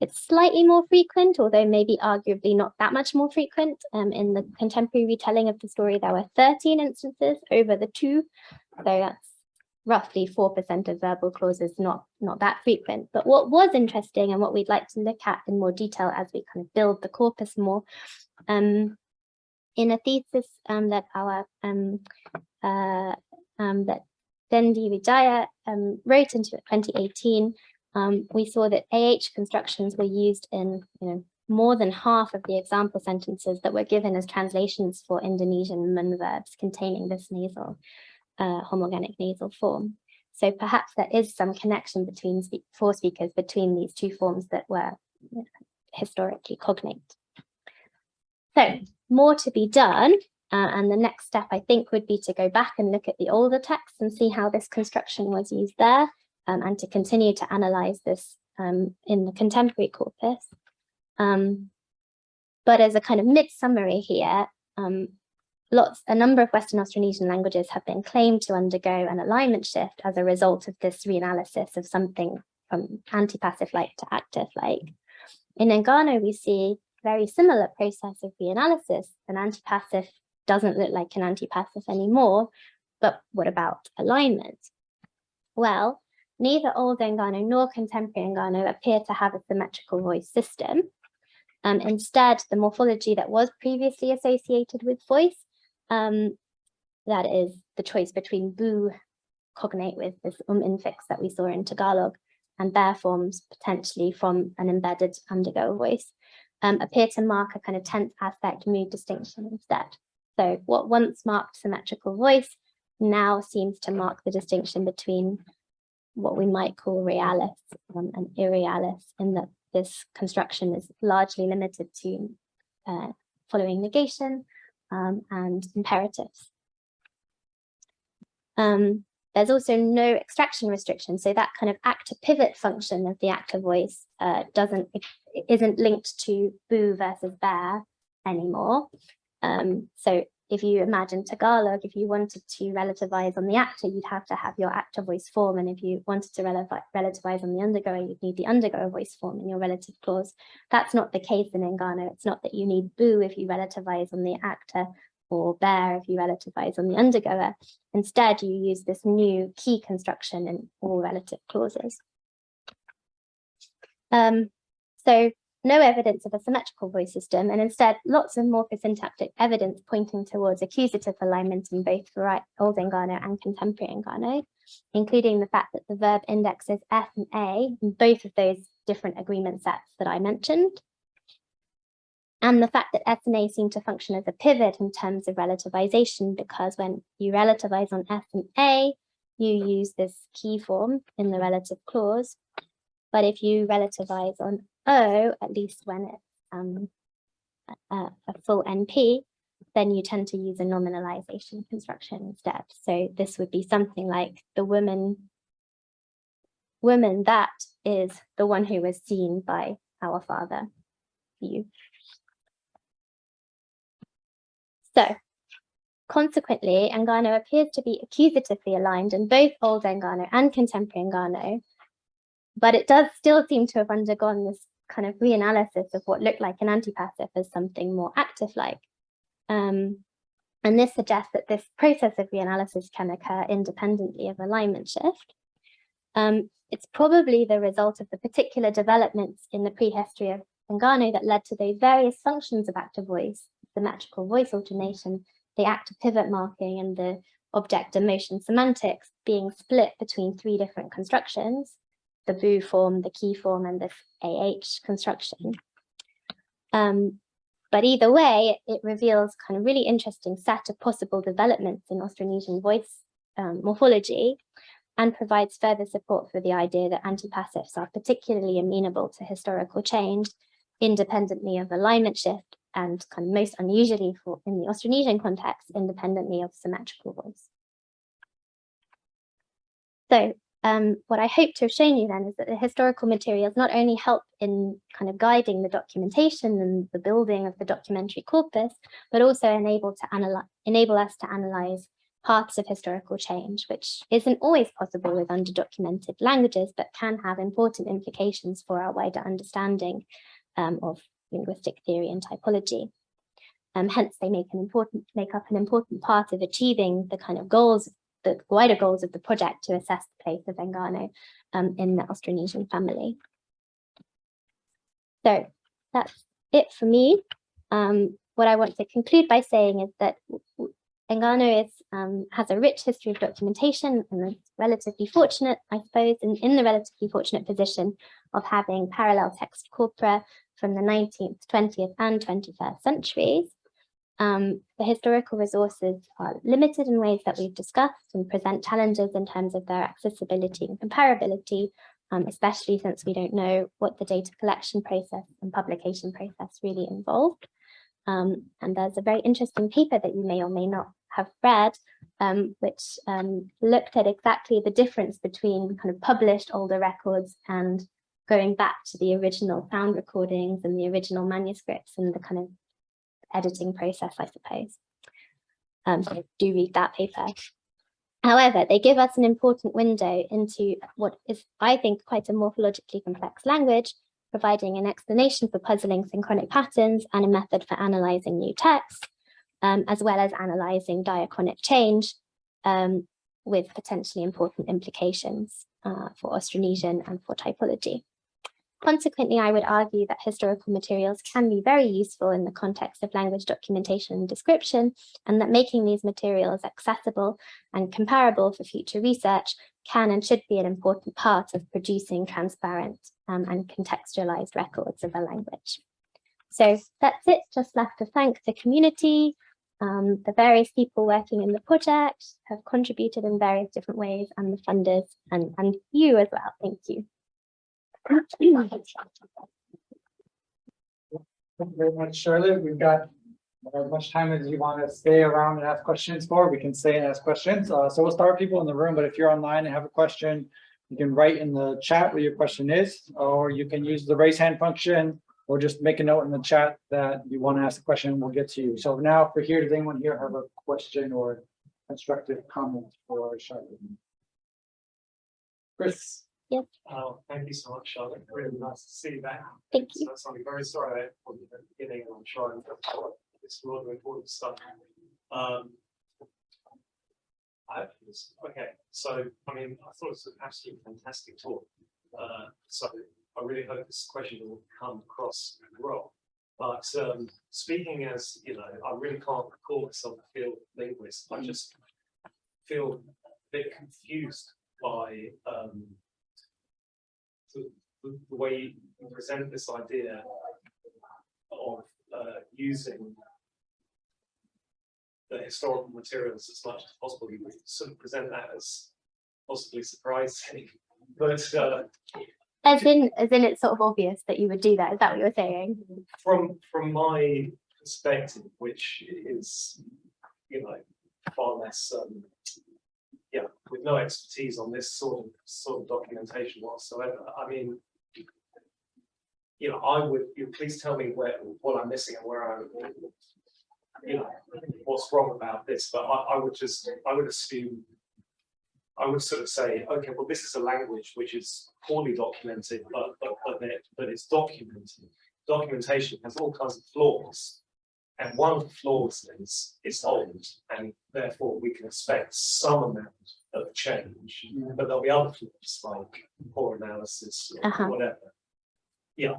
it's slightly more frequent, although maybe arguably not that much more frequent. Um, in the contemporary retelling of the story, there were 13 instances over the two. So that's roughly 4% of verbal clauses, not, not that frequent. But what was interesting and what we'd like to look at in more detail as we kind of build the corpus more, um, in a thesis um, that our um, uh, um, that Dendi Wijaya um, wrote into 2018, um, we saw that AH constructions were used in you know, more than half of the example sentences that were given as translations for Indonesian mun verbs containing this nasal uh, homorganic nasal form. So perhaps there is some connection between spe speakers between these two forms that were historically cognate. So more to be done. Uh, and the next step, I think, would be to go back and look at the older texts and see how this construction was used there um, and to continue to analyze this um, in the contemporary corpus. Um, but as a kind of mid-summary here, um, lots, a number of Western Austronesian languages have been claimed to undergo an alignment shift as a result of this reanalysis of something from antipassive-like to active-like. In Enggano, we see very similar process of reanalysis. An antipassive doesn't look like an antipassive anymore, but what about alignment? Well, neither Old Enggano nor Contemporary Enggano appear to have a symmetrical voice system. Um, instead, the morphology that was previously associated with voice um, that is the choice between boo cognate with this um infix that we saw in Tagalog and bear forms potentially from an embedded undergo voice um, appear to mark a kind of tense aspect mood distinction instead. So what once marked symmetrical voice now seems to mark the distinction between what we might call realis um, and irrealis in that this construction is largely limited to uh, following negation um, and imperatives. Um, there's also no extraction restriction, so that kind of actor pivot function of the actor voice uh, doesn't isn't linked to boo versus bear anymore. Um, so if you imagine Tagalog, if you wanted to relativize on the actor, you'd have to have your actor voice form. And if you wanted to relativize on the undergoer, you'd need the undergoer voice form in your relative clause. That's not the case in Enggano. It's not that you need boo if you relativize on the actor or bear if you relativize on the undergoer. Instead, you use this new key construction in all relative clauses. Um, so no evidence of a symmetrical voice system, and instead lots of morphosyntactic evidence pointing towards accusative alignment in both Old Enggano and Contemporary Enggano, including the fact that the verb indexes F and A in both of those different agreement sets that I mentioned, and the fact that F and A seem to function as a pivot in terms of relativization, because when you relativize on F and A, you use this key form in the relative clause, but if you relativize on O, at least when it's um, a, a full NP, then you tend to use a nominalization construction instead. So this would be something like the woman, woman that is the one who was seen by our father, you. So consequently, Enggano appears to be accusatively aligned in both old Enggano and contemporary Enggano, but it does still seem to have undergone this kind of reanalysis of what looked like an antipassive as something more active-like. Um, and this suggests that this process of reanalysis can occur independently of alignment shift. Um, it's probably the result of the particular developments in the prehistory of Enggano that led to those various functions of active voice, symmetrical voice alternation, the active pivot marking and the object emotion semantics being split between three different constructions, the boo form, the key form, and the AH construction. Um, but either way, it reveals kind of really interesting set of possible developments in Austronesian voice um, morphology and provides further support for the idea that antipassives are particularly amenable to historical change independently of alignment shift and kind of most unusually for in the Austronesian context, independently of symmetrical voice. So um, what I hope to have shown you then is that the historical materials not only help in kind of guiding the documentation and the building of the documentary corpus, but also enable to analyze, enable us to analyze paths of historical change, which isn't always possible with underdocumented languages, but can have important implications for our wider understanding um, of linguistic theory and typology. Um, hence, they make an important make up an important part of achieving the kind of goals, the wider goals of the project to assess the place of Enggano um, in the Austronesian family. So that's it for me. Um, what I want to conclude by saying is that Enggano is, um, has a rich history of documentation and is relatively fortunate, I suppose, in, in the relatively fortunate position of having parallel text corpora from the 19th, 20th and 21st centuries. Um, the historical resources are limited in ways that we've discussed and present challenges in terms of their accessibility and comparability, um, especially since we don't know what the data collection process and publication process really involved. Um, and there's a very interesting paper that you may or may not have read, um, which um, looked at exactly the difference between kind of published older records and going back to the original sound recordings and the original manuscripts and the kind of editing process, I suppose. Um, so do read that paper. However, they give us an important window into what is, I think, quite a morphologically complex language, providing an explanation for puzzling synchronic patterns and a method for analyzing new texts, um, as well as analyzing diachronic change um, with potentially important implications uh, for Austronesian and for typology. Consequently, I would argue that historical materials can be very useful in the context of language documentation and description, and that making these materials accessible and comparable for future research can and should be an important part of producing transparent um, and contextualized records of a language. So that's it, just left to thank the community, um, the various people working in the project have contributed in various different ways and the funders and, and you as well. Thank you. Thank you very much, Charlotte. We've got as much time as you want to stay around and ask questions for, we can stay and ask questions. Uh, so we'll start with people in the room, but if you're online and have a question, you can write in the chat what your question is, or you can use the raise hand function, or just make a note in the chat that you want to ask a question, we'll get to you. So now for here, does anyone here have a question or constructive comment for Charlotte? Chris? Yes. Oh, thank you so much, Charlotte. Really nice to see you back. Thank you. So I'm very sorry for the beginning. I'm trying to this lot of important stuff. Um. I, okay, so I mean, I thought it was an absolutely fantastic talk. Uh, so I really hope this question will come across well. But um, speaking as you know, I really can't call myself a field linguist. I just feel a bit confused by um, the, the, the way you present this idea of uh, using the historical materials as much as possible. You sort of present that as possibly surprising, but uh, As in, as in it's sort of obvious that you would do that. Is that what you're saying? from from my perspective, which is you know far less um, yeah, with no expertise on this sort of sort of documentation whatsoever. I mean, you know, I would you please tell me where what I'm missing and where I'm you know, what's wrong about this, but I, I would just, I would assume. I would sort of say, okay, well, this is a language which is poorly documented, but, but, but it, but it's documented. Documentation has all kinds of flaws. And one of the flaws is, it's old, and therefore we can expect some amount of change. Yeah. But there'll be other flaws like poor analysis or Uh-huh. whatever. Yeah.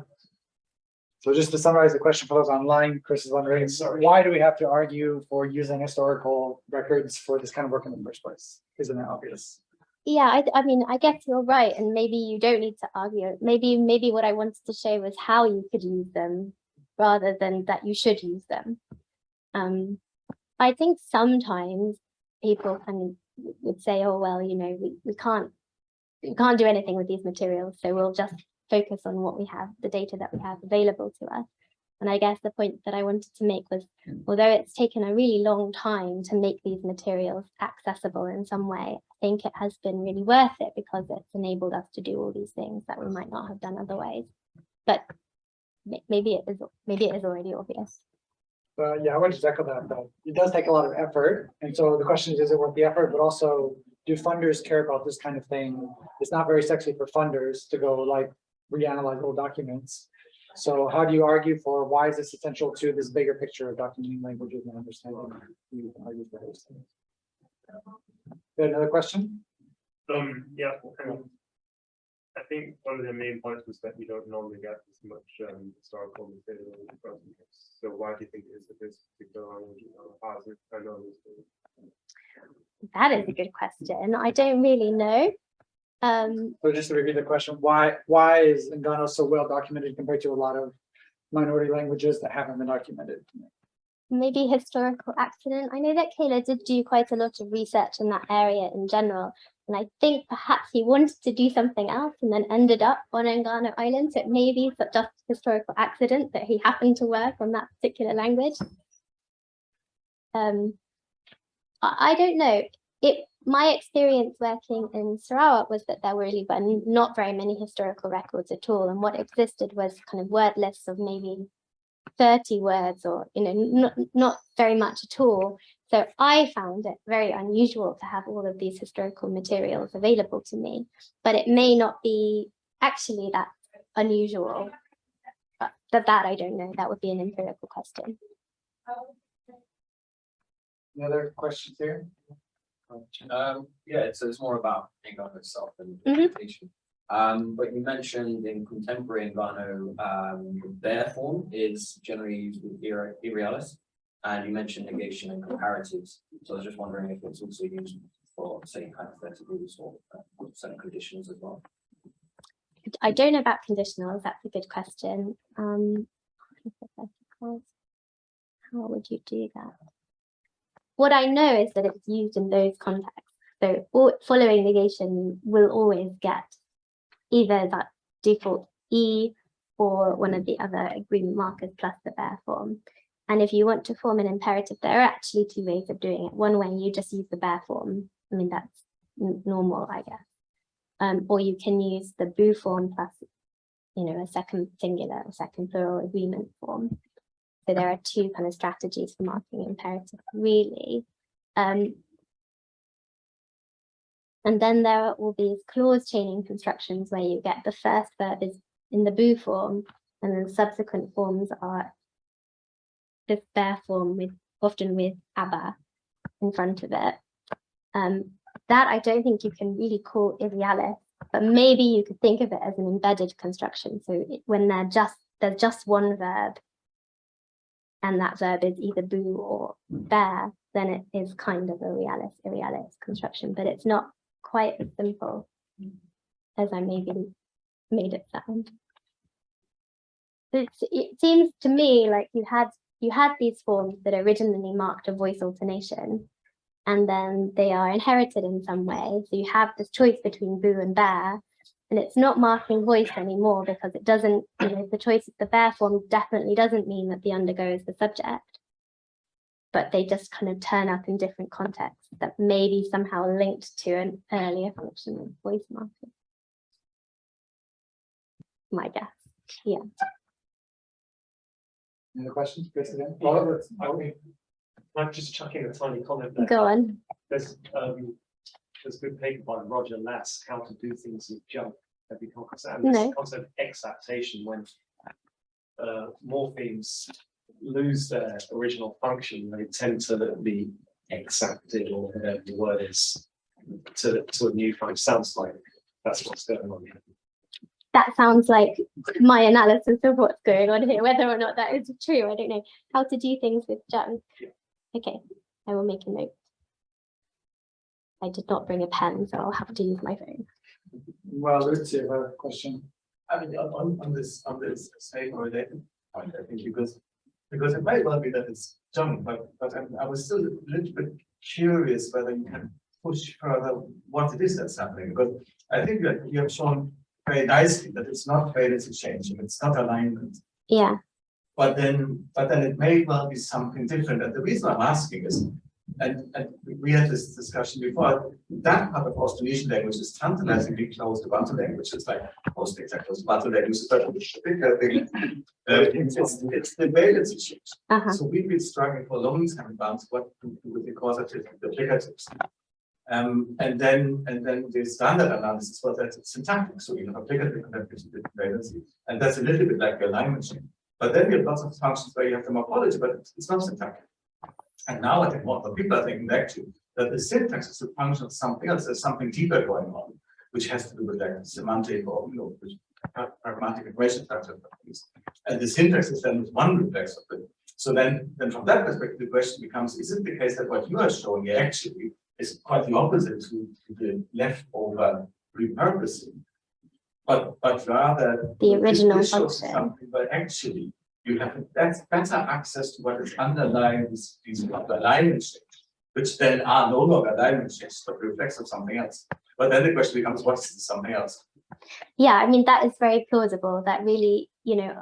So just to summarize the question for those online, Chris is wondering, Sorry. why do we have to argue for using historical records for this kind of work in the first place? Isn't that obvious? Yeah, I, I mean, I guess you're right, and maybe you don't need to argue. Maybe, maybe what I wanted to show was how you could use them rather than that you should use them. Um, I think sometimes people kind of would say, oh, well, you know, we, we can't, we can't do anything with these materials, so we'll just focus on what we have, the data that we have available to us. And I guess the point that I wanted to make was, although it's taken a really long time to make these materials accessible in some way, I think it has been really worth it because it's enabled us to do all these things that we might not have done otherwise. But maybe it is, maybe it is already obvious. But yeah, I would to echo that, though. It does take a lot of effort. And so the question is, is it worth the effort? But also, do funders care about this kind of thing? It's not very sexy for funders to go like reanalyze old documents. So how do you argue for why is this essential to this bigger picture of documenting languages and understanding? You argue for those things. Got Another question? Um, yeah, and I think one of the main points was that you don't normally get as much um historical material. in the first. So why do you think it is that this particular language has it? I know this. That is a good question. I don't really know. Um, So just to repeat the question, why, why is Enggano so well documented compared to a lot of minority languages that haven't been documented? Maybe historical accident. I know that Kähler did do quite a lot of research in that area in general. And I think perhaps he wanted to do something else and then ended up on Enggano Island. So it may be just historical accident that he happened to work on that particular language. Um, I, I don't know. It my experience working in Sarawak was that there were really but not very many historical records at all. And what existed was kind of word lists of maybe 30 words or, you know, not, not very much at all. So I found it very unusual to have all of these historical materials available to me, but it may not be actually that unusual. But that, that I don't know, that would be an empirical question. Any other questions here? Um, yeah, so it's more about Enggano itself and Mhm. interpretation. Um, but you mentioned in contemporary Enggano, um, their form is generally used with irrealis. And you mentioned negation and comparatives. So I was just wondering if it's also used for, say, hypotheticals or uh, certain conditions as well. I don't know about conditionals, that's a good question. Um. How would you do that? What I know is that it's used in those contexts. So following negation will always get either that default E or one of the other agreement markers plus the bare form. And if you want to form an imperative, there are actually two ways of doing it. One way you just use the bare form. I mean, that's normal, I guess. Um, or you can use the boo form plus, you know, a second singular or second plural agreement form. So there are two kind of strategies for marking imperative, really. Um, and then there are all these clause chaining constructions where you get the first verb is in the boo form, and then subsequent forms are the bear form with often with abba in front of it. Um, that I don't think you can really call irrealis, but maybe you could think of it as an embedded construction. So it- when they're just there's just one verb, and that verb is either boo or bear, then it is kind of a realis irrealis construction, but it's not quite as simple as I maybe made it sound. It seems to me like you had you had these forms that originally marked a voice alternation and then they are inherited in some way. So you have this choice between boo and bear, and it's not marking voice anymore because it doesn't, you know, the choice of the bear form definitely doesn't mean that the undergo is the subject. But they just kind of turn up in different contexts that may be somehow linked to an earlier function of voice marking. My guess, yeah. Any other questions? Chris again? Well, I mean, Can I just chuck in a tiny comment there? Go on. There's, um, there's a good paper by Roger Lass, How to Do Things with Junk. Have you come across that? And No. This concept of exaptation when uh, morphemes lose their original function, they tend to be exapted or whatever the word is to, to a new function. Sounds like that's what's going on here. That sounds like my analysis of what's going on here, whether or not that is true, I don't know. How to do things with junk. Okay, I will make a note. I did not bring a pen, so I'll have to use my phone. Well, Lucy, you have a question. I mean, on, on- on this, on this same related point, I think, because, because it might well be that it's junk, but, but I'm- I was still a little bit curious whether you can push further what it is that's happening, because I think that you have shown very nicely that it's not valence changing, it's not alignment. Yeah, But then, but then it may well be something different, and the reason I'm asking is, and, and we- had this discussion before, that part of Austronesian language is tantalizingly close to Bantu language, it's like most exact close to Bantu language, but I think, uh, it's, it's the valence change. uh-huh, So we've been struggling for a long time about what to do with the causative, the applicatives. Um, and then, and then the standard analysis was that it's syntactic, so you have applicative and applicative valency, and that's a little bit like alignment. But then we have lots of functions where you have the morphology, but it's not syntactic. And now I think what the people are thinking actually, that the syntax is a function of something else, there's something deeper going on, which has to do with like semantic or, you know, pragmatic equation factor. And the syntax is then one reflex of it. So then, then from that perspective, the question becomes, is it the case that what you are showing here actually is quite the opposite to, to the leftover repurposing? But, but rather. The original function. Something, but actually, you have that's better access to what is underlying these, these alignment shapes, which then are no longer alignment shapes, but reflects of something else. But then the question becomes, what is something else? yeah, I mean, that is very plausible, that really, you know,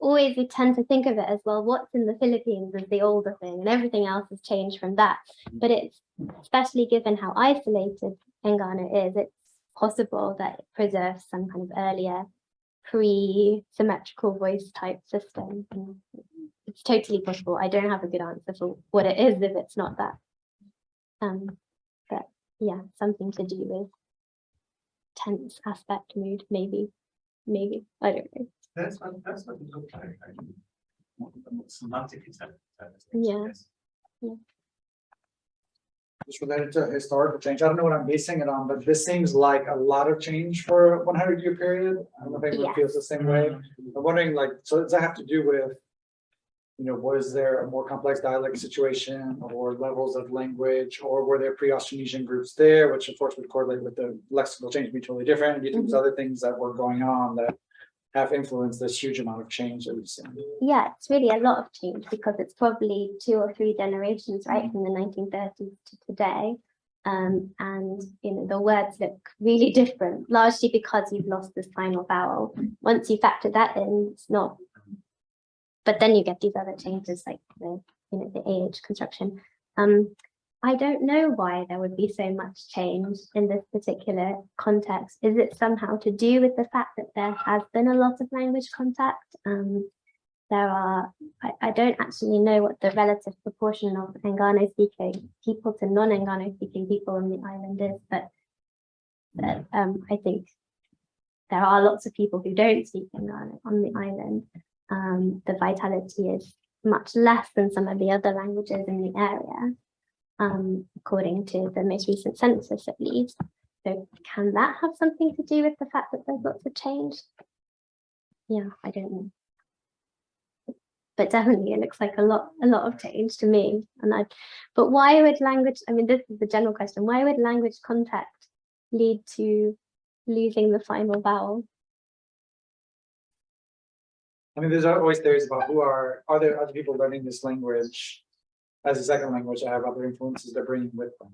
always we tend to think of it as, well, what's in the Philippines is the older thing, and everything else has changed from that. But it's, especially given how isolated Enggano is, it's possible that it preserves some kind of earlier pre-symmetrical voice type system. It's totally possible. I don't have a good answer for what it is if it's not that. Um, but yeah, something to do with tense aspect mood, maybe, maybe, I don't know. That's what, that's what it looked like. I mean, more- more Semantically. that- that is- Yeah. Related to historical change, I don't know what I'm basing it on, but this seems like a lot of change for a one hundred year period. I don't know if anyone feels the same way. I'm wondering like, so does that have to do with? You know, was there a more complex dialect situation or levels of language, or were there pre-Austronesian groups there, which of course would correlate with the lexical change be totally different? And do you think there's mm-hmm. other things that were going on that have influenced this huge amount of change that we've seen? Yeah, it's really a lot of change because it's probably two or three generations, right, from the nineteen thirties to today. Um, and, you know, the words look really different, largely because you've lost this final vowel. Once you factor that in, it's not. But then you get these other changes like the, you know, the AH construction. Um, I don't know why there would be so much change in this particular context. Is it somehow to do with the fact that there has been a lot of language contact? Um, there are, I, I don't actually know what the relative proportion of Enggano speaking people to non-Enggano speaking people on the island is, but, but um, I think there are lots of people who don't speak Enggano on the island. Um, the vitality is much less than some of the other languages in the area um, according to the most recent census at least. So can that have something to do with the fact that there's lots of change? Yeah, I don't know. But definitely it looks like a lot, a lot of change to me. And I, but why would language, I mean, this is the general question, why would language contact lead to losing the final vowel? I mean, there's always theories about who are, are there other people learning this language as a second language I have other influences they're bringing with them?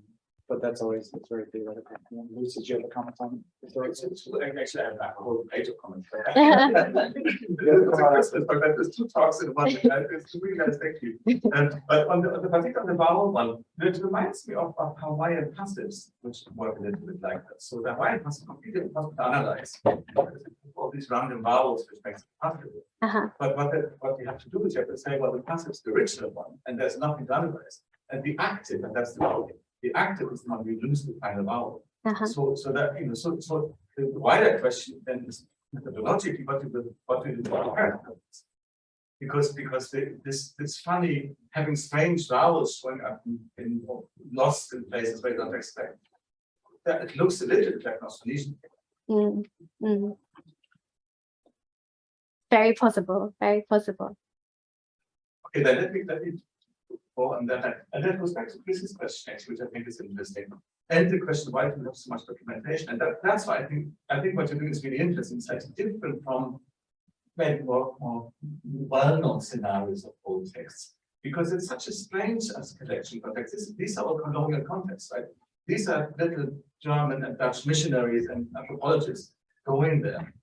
But that's always, it's very theoretical. Lucy, do you have a comment on? it? So it's, it's, actually, I have a whole page of comments. It's a Christmas, but there's two talks in one, uh, it's really nice, thank you. Um, but on the, on the particular the vowel one, it reminds me of, of Hawaiian passives, which work a little bit like that. So the Hawaiian passive completely impossible to analyze. All these random vowels, which makes it passive. Uh-huh, But what, the- what you have to do is you have to say, well, the passive is the original one, and there's nothing to analyze. And the active, and that's the problem, the active is the one we lose the final vowel. uh-huh, So, so that, you know, so, so the wider question then is methodologically, what do we, what do we do? Because, because the, this, this funny, having strange vowels showing up in, in, lost in places where you don't expect. That it looks a little bit like Austronesian. mm, mm. Very possible, very possible. Okay, then let me, let me on that, and that goes back to Chris's question, actually, which I think is interesting. And the question, why do we have so much documentation? And that, that's why I think, I think what you're doing is really interesting, it's like different from maybe more, more well-known scenarios of old texts. Because it's such a strange collection context, This- these are all colonial contexts, right? These are little German and Dutch missionaries and anthropologists going there.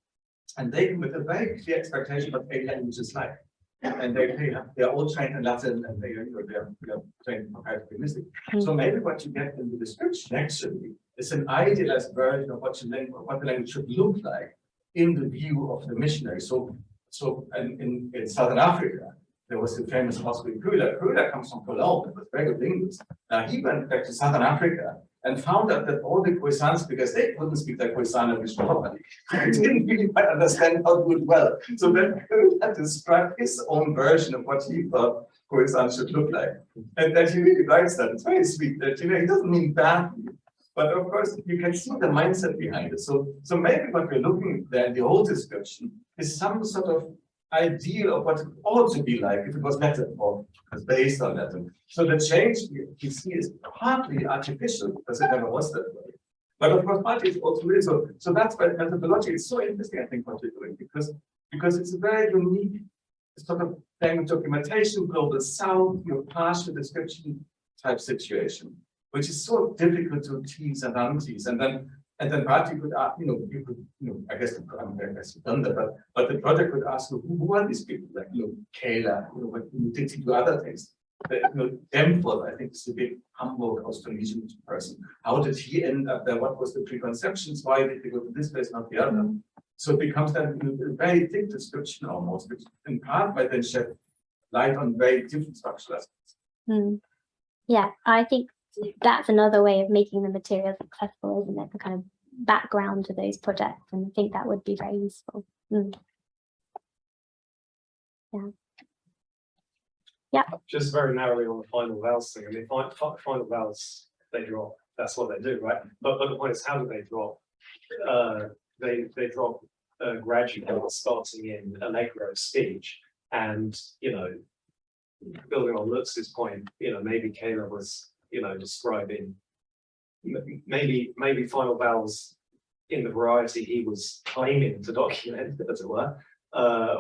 And they with a very clear expectation of a language is like. And they, have, they're all trained in Latin and they, you know, they're, they're trained in comparative linguistics. Hmm. So maybe what you get in the description actually is an idealized version of what you language, what the language should look like in the view of the missionary. So, so in, in, in Southern Africa, there was the famous Oscar Köhler. Köhler comes from Cologne, it was very good linguist. Now he went back to Southern Africa and found out that all the Khoisans, because they couldn't speak their Khoisan language properly, didn't really quite understand how to do it well. So then Köhler described his own version of what he thought Khoisan should look like. And that he really likes that. It's very sweet that, you know, he doesn't mean badly. But of course, you can see the mindset behind it. So, so maybe what we're looking at there the old description is some sort of ideal of what it ought to be like if it was Latin or was based on Latin. So the change we see is partly artificial because it never was that way. But of course, partly it's also real. So, so that's why methodology is so interesting, I think, what you're doing, because, because it's a very unique sort of language documentation, global south, you know, partial description type situation, which is so difficult to tease and untease. And then and then you could, ask, you know, you could, you know, I guess, I'm I guess you've done that, but, but the project would ask, who, who are these people? Like, you know, Kähler, you know, what did he do other things? But, you know, Dempwolff, I think is a big Hamburg Austronesian person. How did he end up there? What was the preconceptions? Why did he go to this place, not the other? So it becomes then you know, a very thick description almost, which in part might then shed light on very different structural aspects. Mm. Yeah, I think that's another way of making the materials accessible, isn't it? The kind of background to those projects, and I think that would be very useful. Mm. Yeah. Yeah. Just very narrowly on the final vowels thing, I mean, fi- fi- final vowels, they drop, that's what they do, right? But, but the point is, how do they drop? Uh, they, they drop uh, gradually, starting in allegro speech, and, you know, building on Lutz's point, you know, maybe Kähler was, you know, describing maybe, maybe final vowels in the variety he was claiming to document, as it were, uh,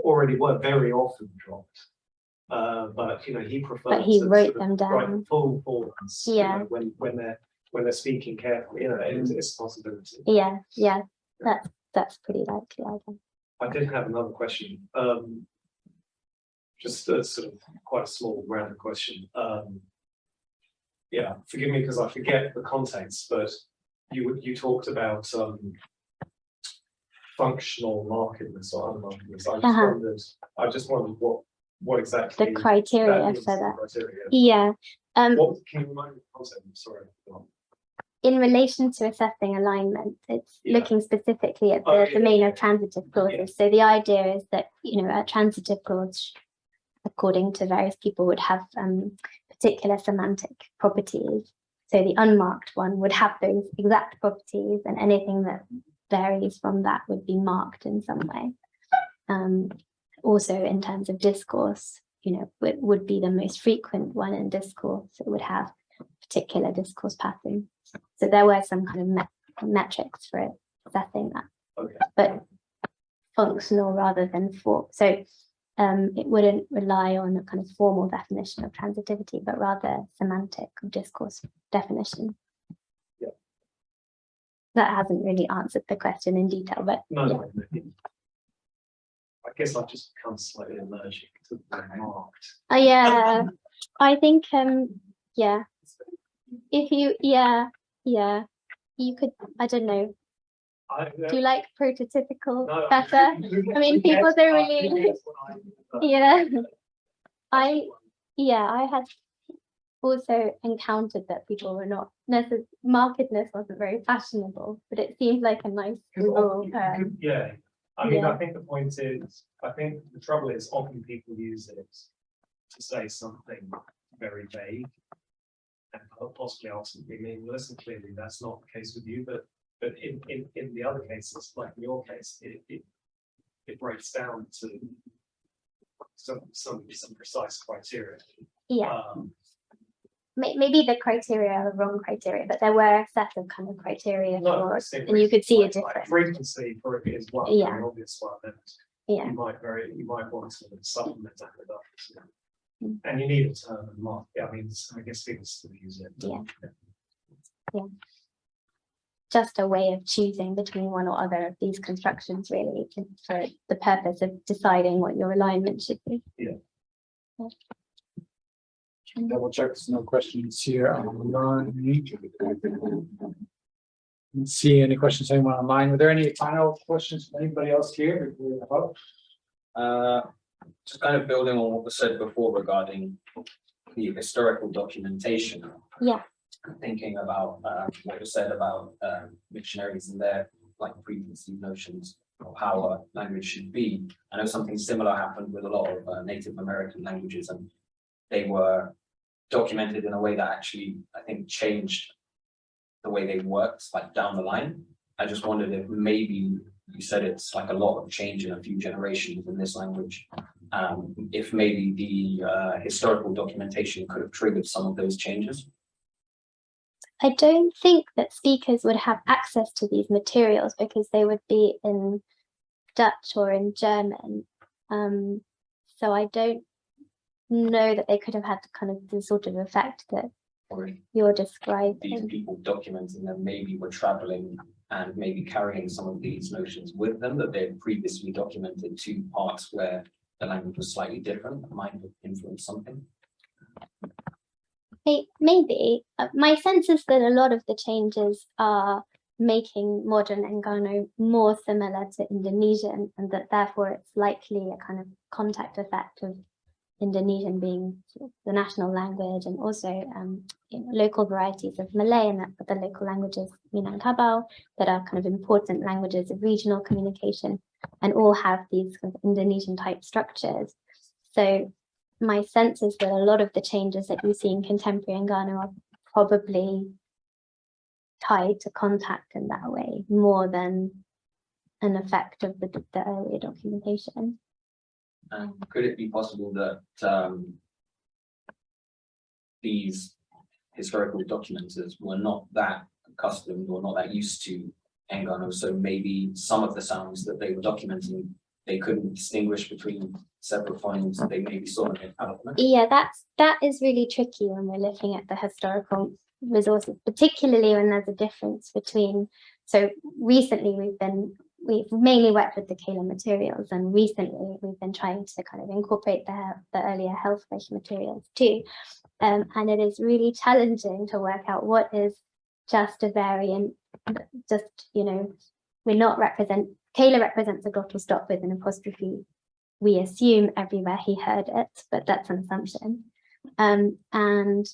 already were very often dropped. Uh, but, you know, he preferred. But he to wrote of them down. Full forms. you know, Yeah. When, when they're, when they're speaking carefully, you know, it's, it's a possibility. Yeah, yeah, that's that's pretty likely. I think. I did have another question, um. Just a sort of quite a small random question, um. Yeah, forgive me because I forget the context, but you you talked about, um. Functional markedness or unmarkedness, I just Uh-huh. wondered, I just wondered what, what exactly. The criteria means, for that. criteria. Yeah, um, What, can you remind me the concept, sorry. in relation to assessing alignment, it's Yeah. looking specifically at Oh, the yeah, domain yeah, of transitive clauses. So the idea is that, you know, a transitive clause, according to various people, would have um, particular semantic properties. So the unmarked one would have those exact properties and anything that varies from that would be marked in some way. Um, also in terms of discourse, you know, it would be the most frequent one in discourse. It would have particular discourse pattern. So there were some kind of met- metrics for it, assessing that, Okay, but functional rather than for, so um, it wouldn't rely on a kind of formal definition of transitivity, but rather semantic or discourse definition. Yeah. That hasn't really answered the question in detail, but No, Yeah. no, no. I guess I've just become slightly allergic to the marked. uh, yeah, I think, um, yeah, if you, yeah, yeah, you could, I don't know, I, uh, do you like prototypical no, better? I mean, people don't really- Yeah. I, yeah, I had also encountered that people were not necessarily, markedness wasn't very fashionable, but it seemed like a nice term. Um, yeah, I mean, I think the point is, I think the trouble is often people use it to say something very vague. And po- possibly ultimately meaningless, and clearly that's not the case with you, but, but in, in, in the other cases, like in your case, it, it. It breaks down to some, some, some precise criteria. Yeah, Um, maybe the criteria are the wrong criteria, but there were a set of kind of criteria no, for, and you could see a like- like difference. Frequency for it is one, Yeah. very obvious one, and yeah, you might very, you might want to supplement that with others. Mm. And you need a term and mark, I mean, I guess people still use it. Yeah. Yeah. Just a way of choosing between one or other of these constructions really for the purpose of deciding what your alignment should be. Yeah. Double check, there's no questions here online. Didn't See any questions anyone online? Were there any final questions from anybody else here? before we wrap up? Uh, just kind of building on what was said before regarding the historical documentation. Yeah. Thinking about, what you said about, um, missionaries and their, like, preconceived notions of how a language should be. I know something similar happened with a lot of uh, Native American languages and they were documented in a way that actually, I think, changed the way they worked, like, down the line. I just wondered if maybe you said it's like a lot of change in a few generations in this language. Um, if maybe the uh, historical documentation could have triggered some of those changes. I don't think that speakers would have access to these materials because they would be in Dutch or in German. Um, so I don't know that they could have had the kind of the sort of effect that Or you're describing. these people documenting them maybe were traveling and maybe carrying some of these notions with them that they'd previously documented to parts where the language was slightly different, that might have influenced something. May- Maybe, uh, my sense is that a lot of the changes are making modern Enggano more similar to Indonesian and that therefore it's likely a kind of contact effect of Indonesian being the national language and also um, you know, local varieties of Malay and the local languages Minangkabau that are kind of important languages of regional communication and all have these kind of Indonesian type structures. So my sense is that a lot of the changes that you see in contemporary Enggano are probably tied to contact in that way more than an effect of the, the earlier documentation. And could it be possible that um. These historical documenters were not that accustomed or not that used to Enggano, so maybe some of the sounds that they were documenting. They couldn't distinguish between separate phonemes, they maybe saw in alphabet. Yeah, that's, that is really tricky when we're looking at the historical resources, particularly when there's a difference between, so recently we've been, we've mainly worked with the Kähler materials and recently we've been trying to kind of incorporate the, the earlier health-based materials too. Um, and it is really challenging to work out what is just a variant, just, you know, we're not represent, Kähler represents a glottal stop with an apostrophe we assume everywhere he heard it, but that's an assumption. Um, and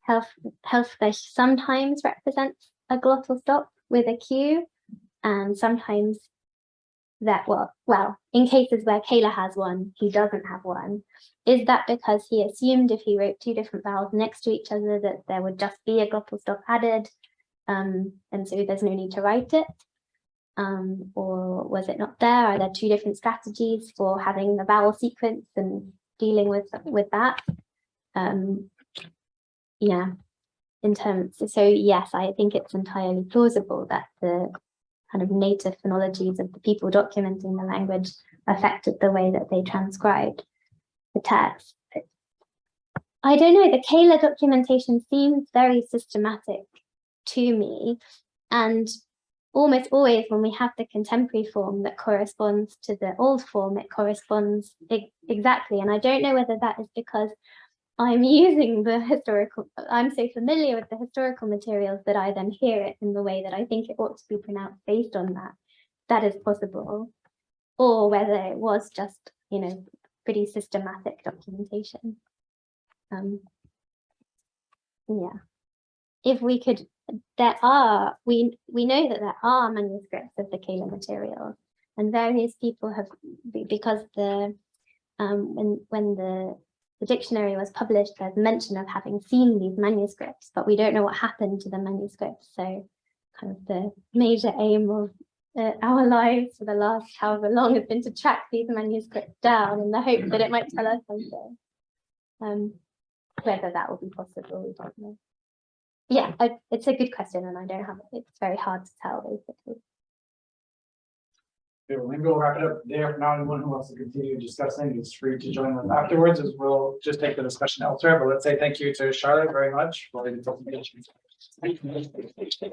health Helfrich sometimes represents a glottal stop with a Q, and sometimes that well, well, in cases where Kähler has one, he doesn't have one. Is that because he assumed if he wrote two different vowels next to each other that there would just be a glottal stop added, um, and so there's no need to write it? Um, or was it not there? Are there two different strategies for having the vowel sequence and dealing with with that? Um, yeah, in terms, so yes, I think it's entirely plausible that the kind of native phonologies of the people documenting the language affected the way that they transcribed the text. I don't know, the Kähler documentation seems very systematic to me. And almost always when we have the contemporary form that corresponds to the old form, it corresponds exactly. And I don't know whether that is because I'm using the historical, I'm so familiar with the historical materials that I then hear it in the way that I think it ought to be pronounced based on that. That is possible. Or whether it was just, you know, pretty systematic documentation. Um, yeah. If we could, there are, we, we know that there are manuscripts of the Kähler material and various people have, because the, um, when, when the the dictionary was published, there's mention of having seen these manuscripts, but we don't know what happened to the manuscripts. So kind of the major aim of uh, our lives for the last however long has been to track these manuscripts down in the hope that it might tell us something. Um, whether that will be possible, we don't know. Yeah, I, it's a good question and I don't have, it's very hard to tell basically. Okay, well, maybe we'll wrap it up there. For now, anyone who wants to continue discussing is free to join us afterwards, as we'll just take the discussion elsewhere. But let's say thank you to Charlotte very much for the.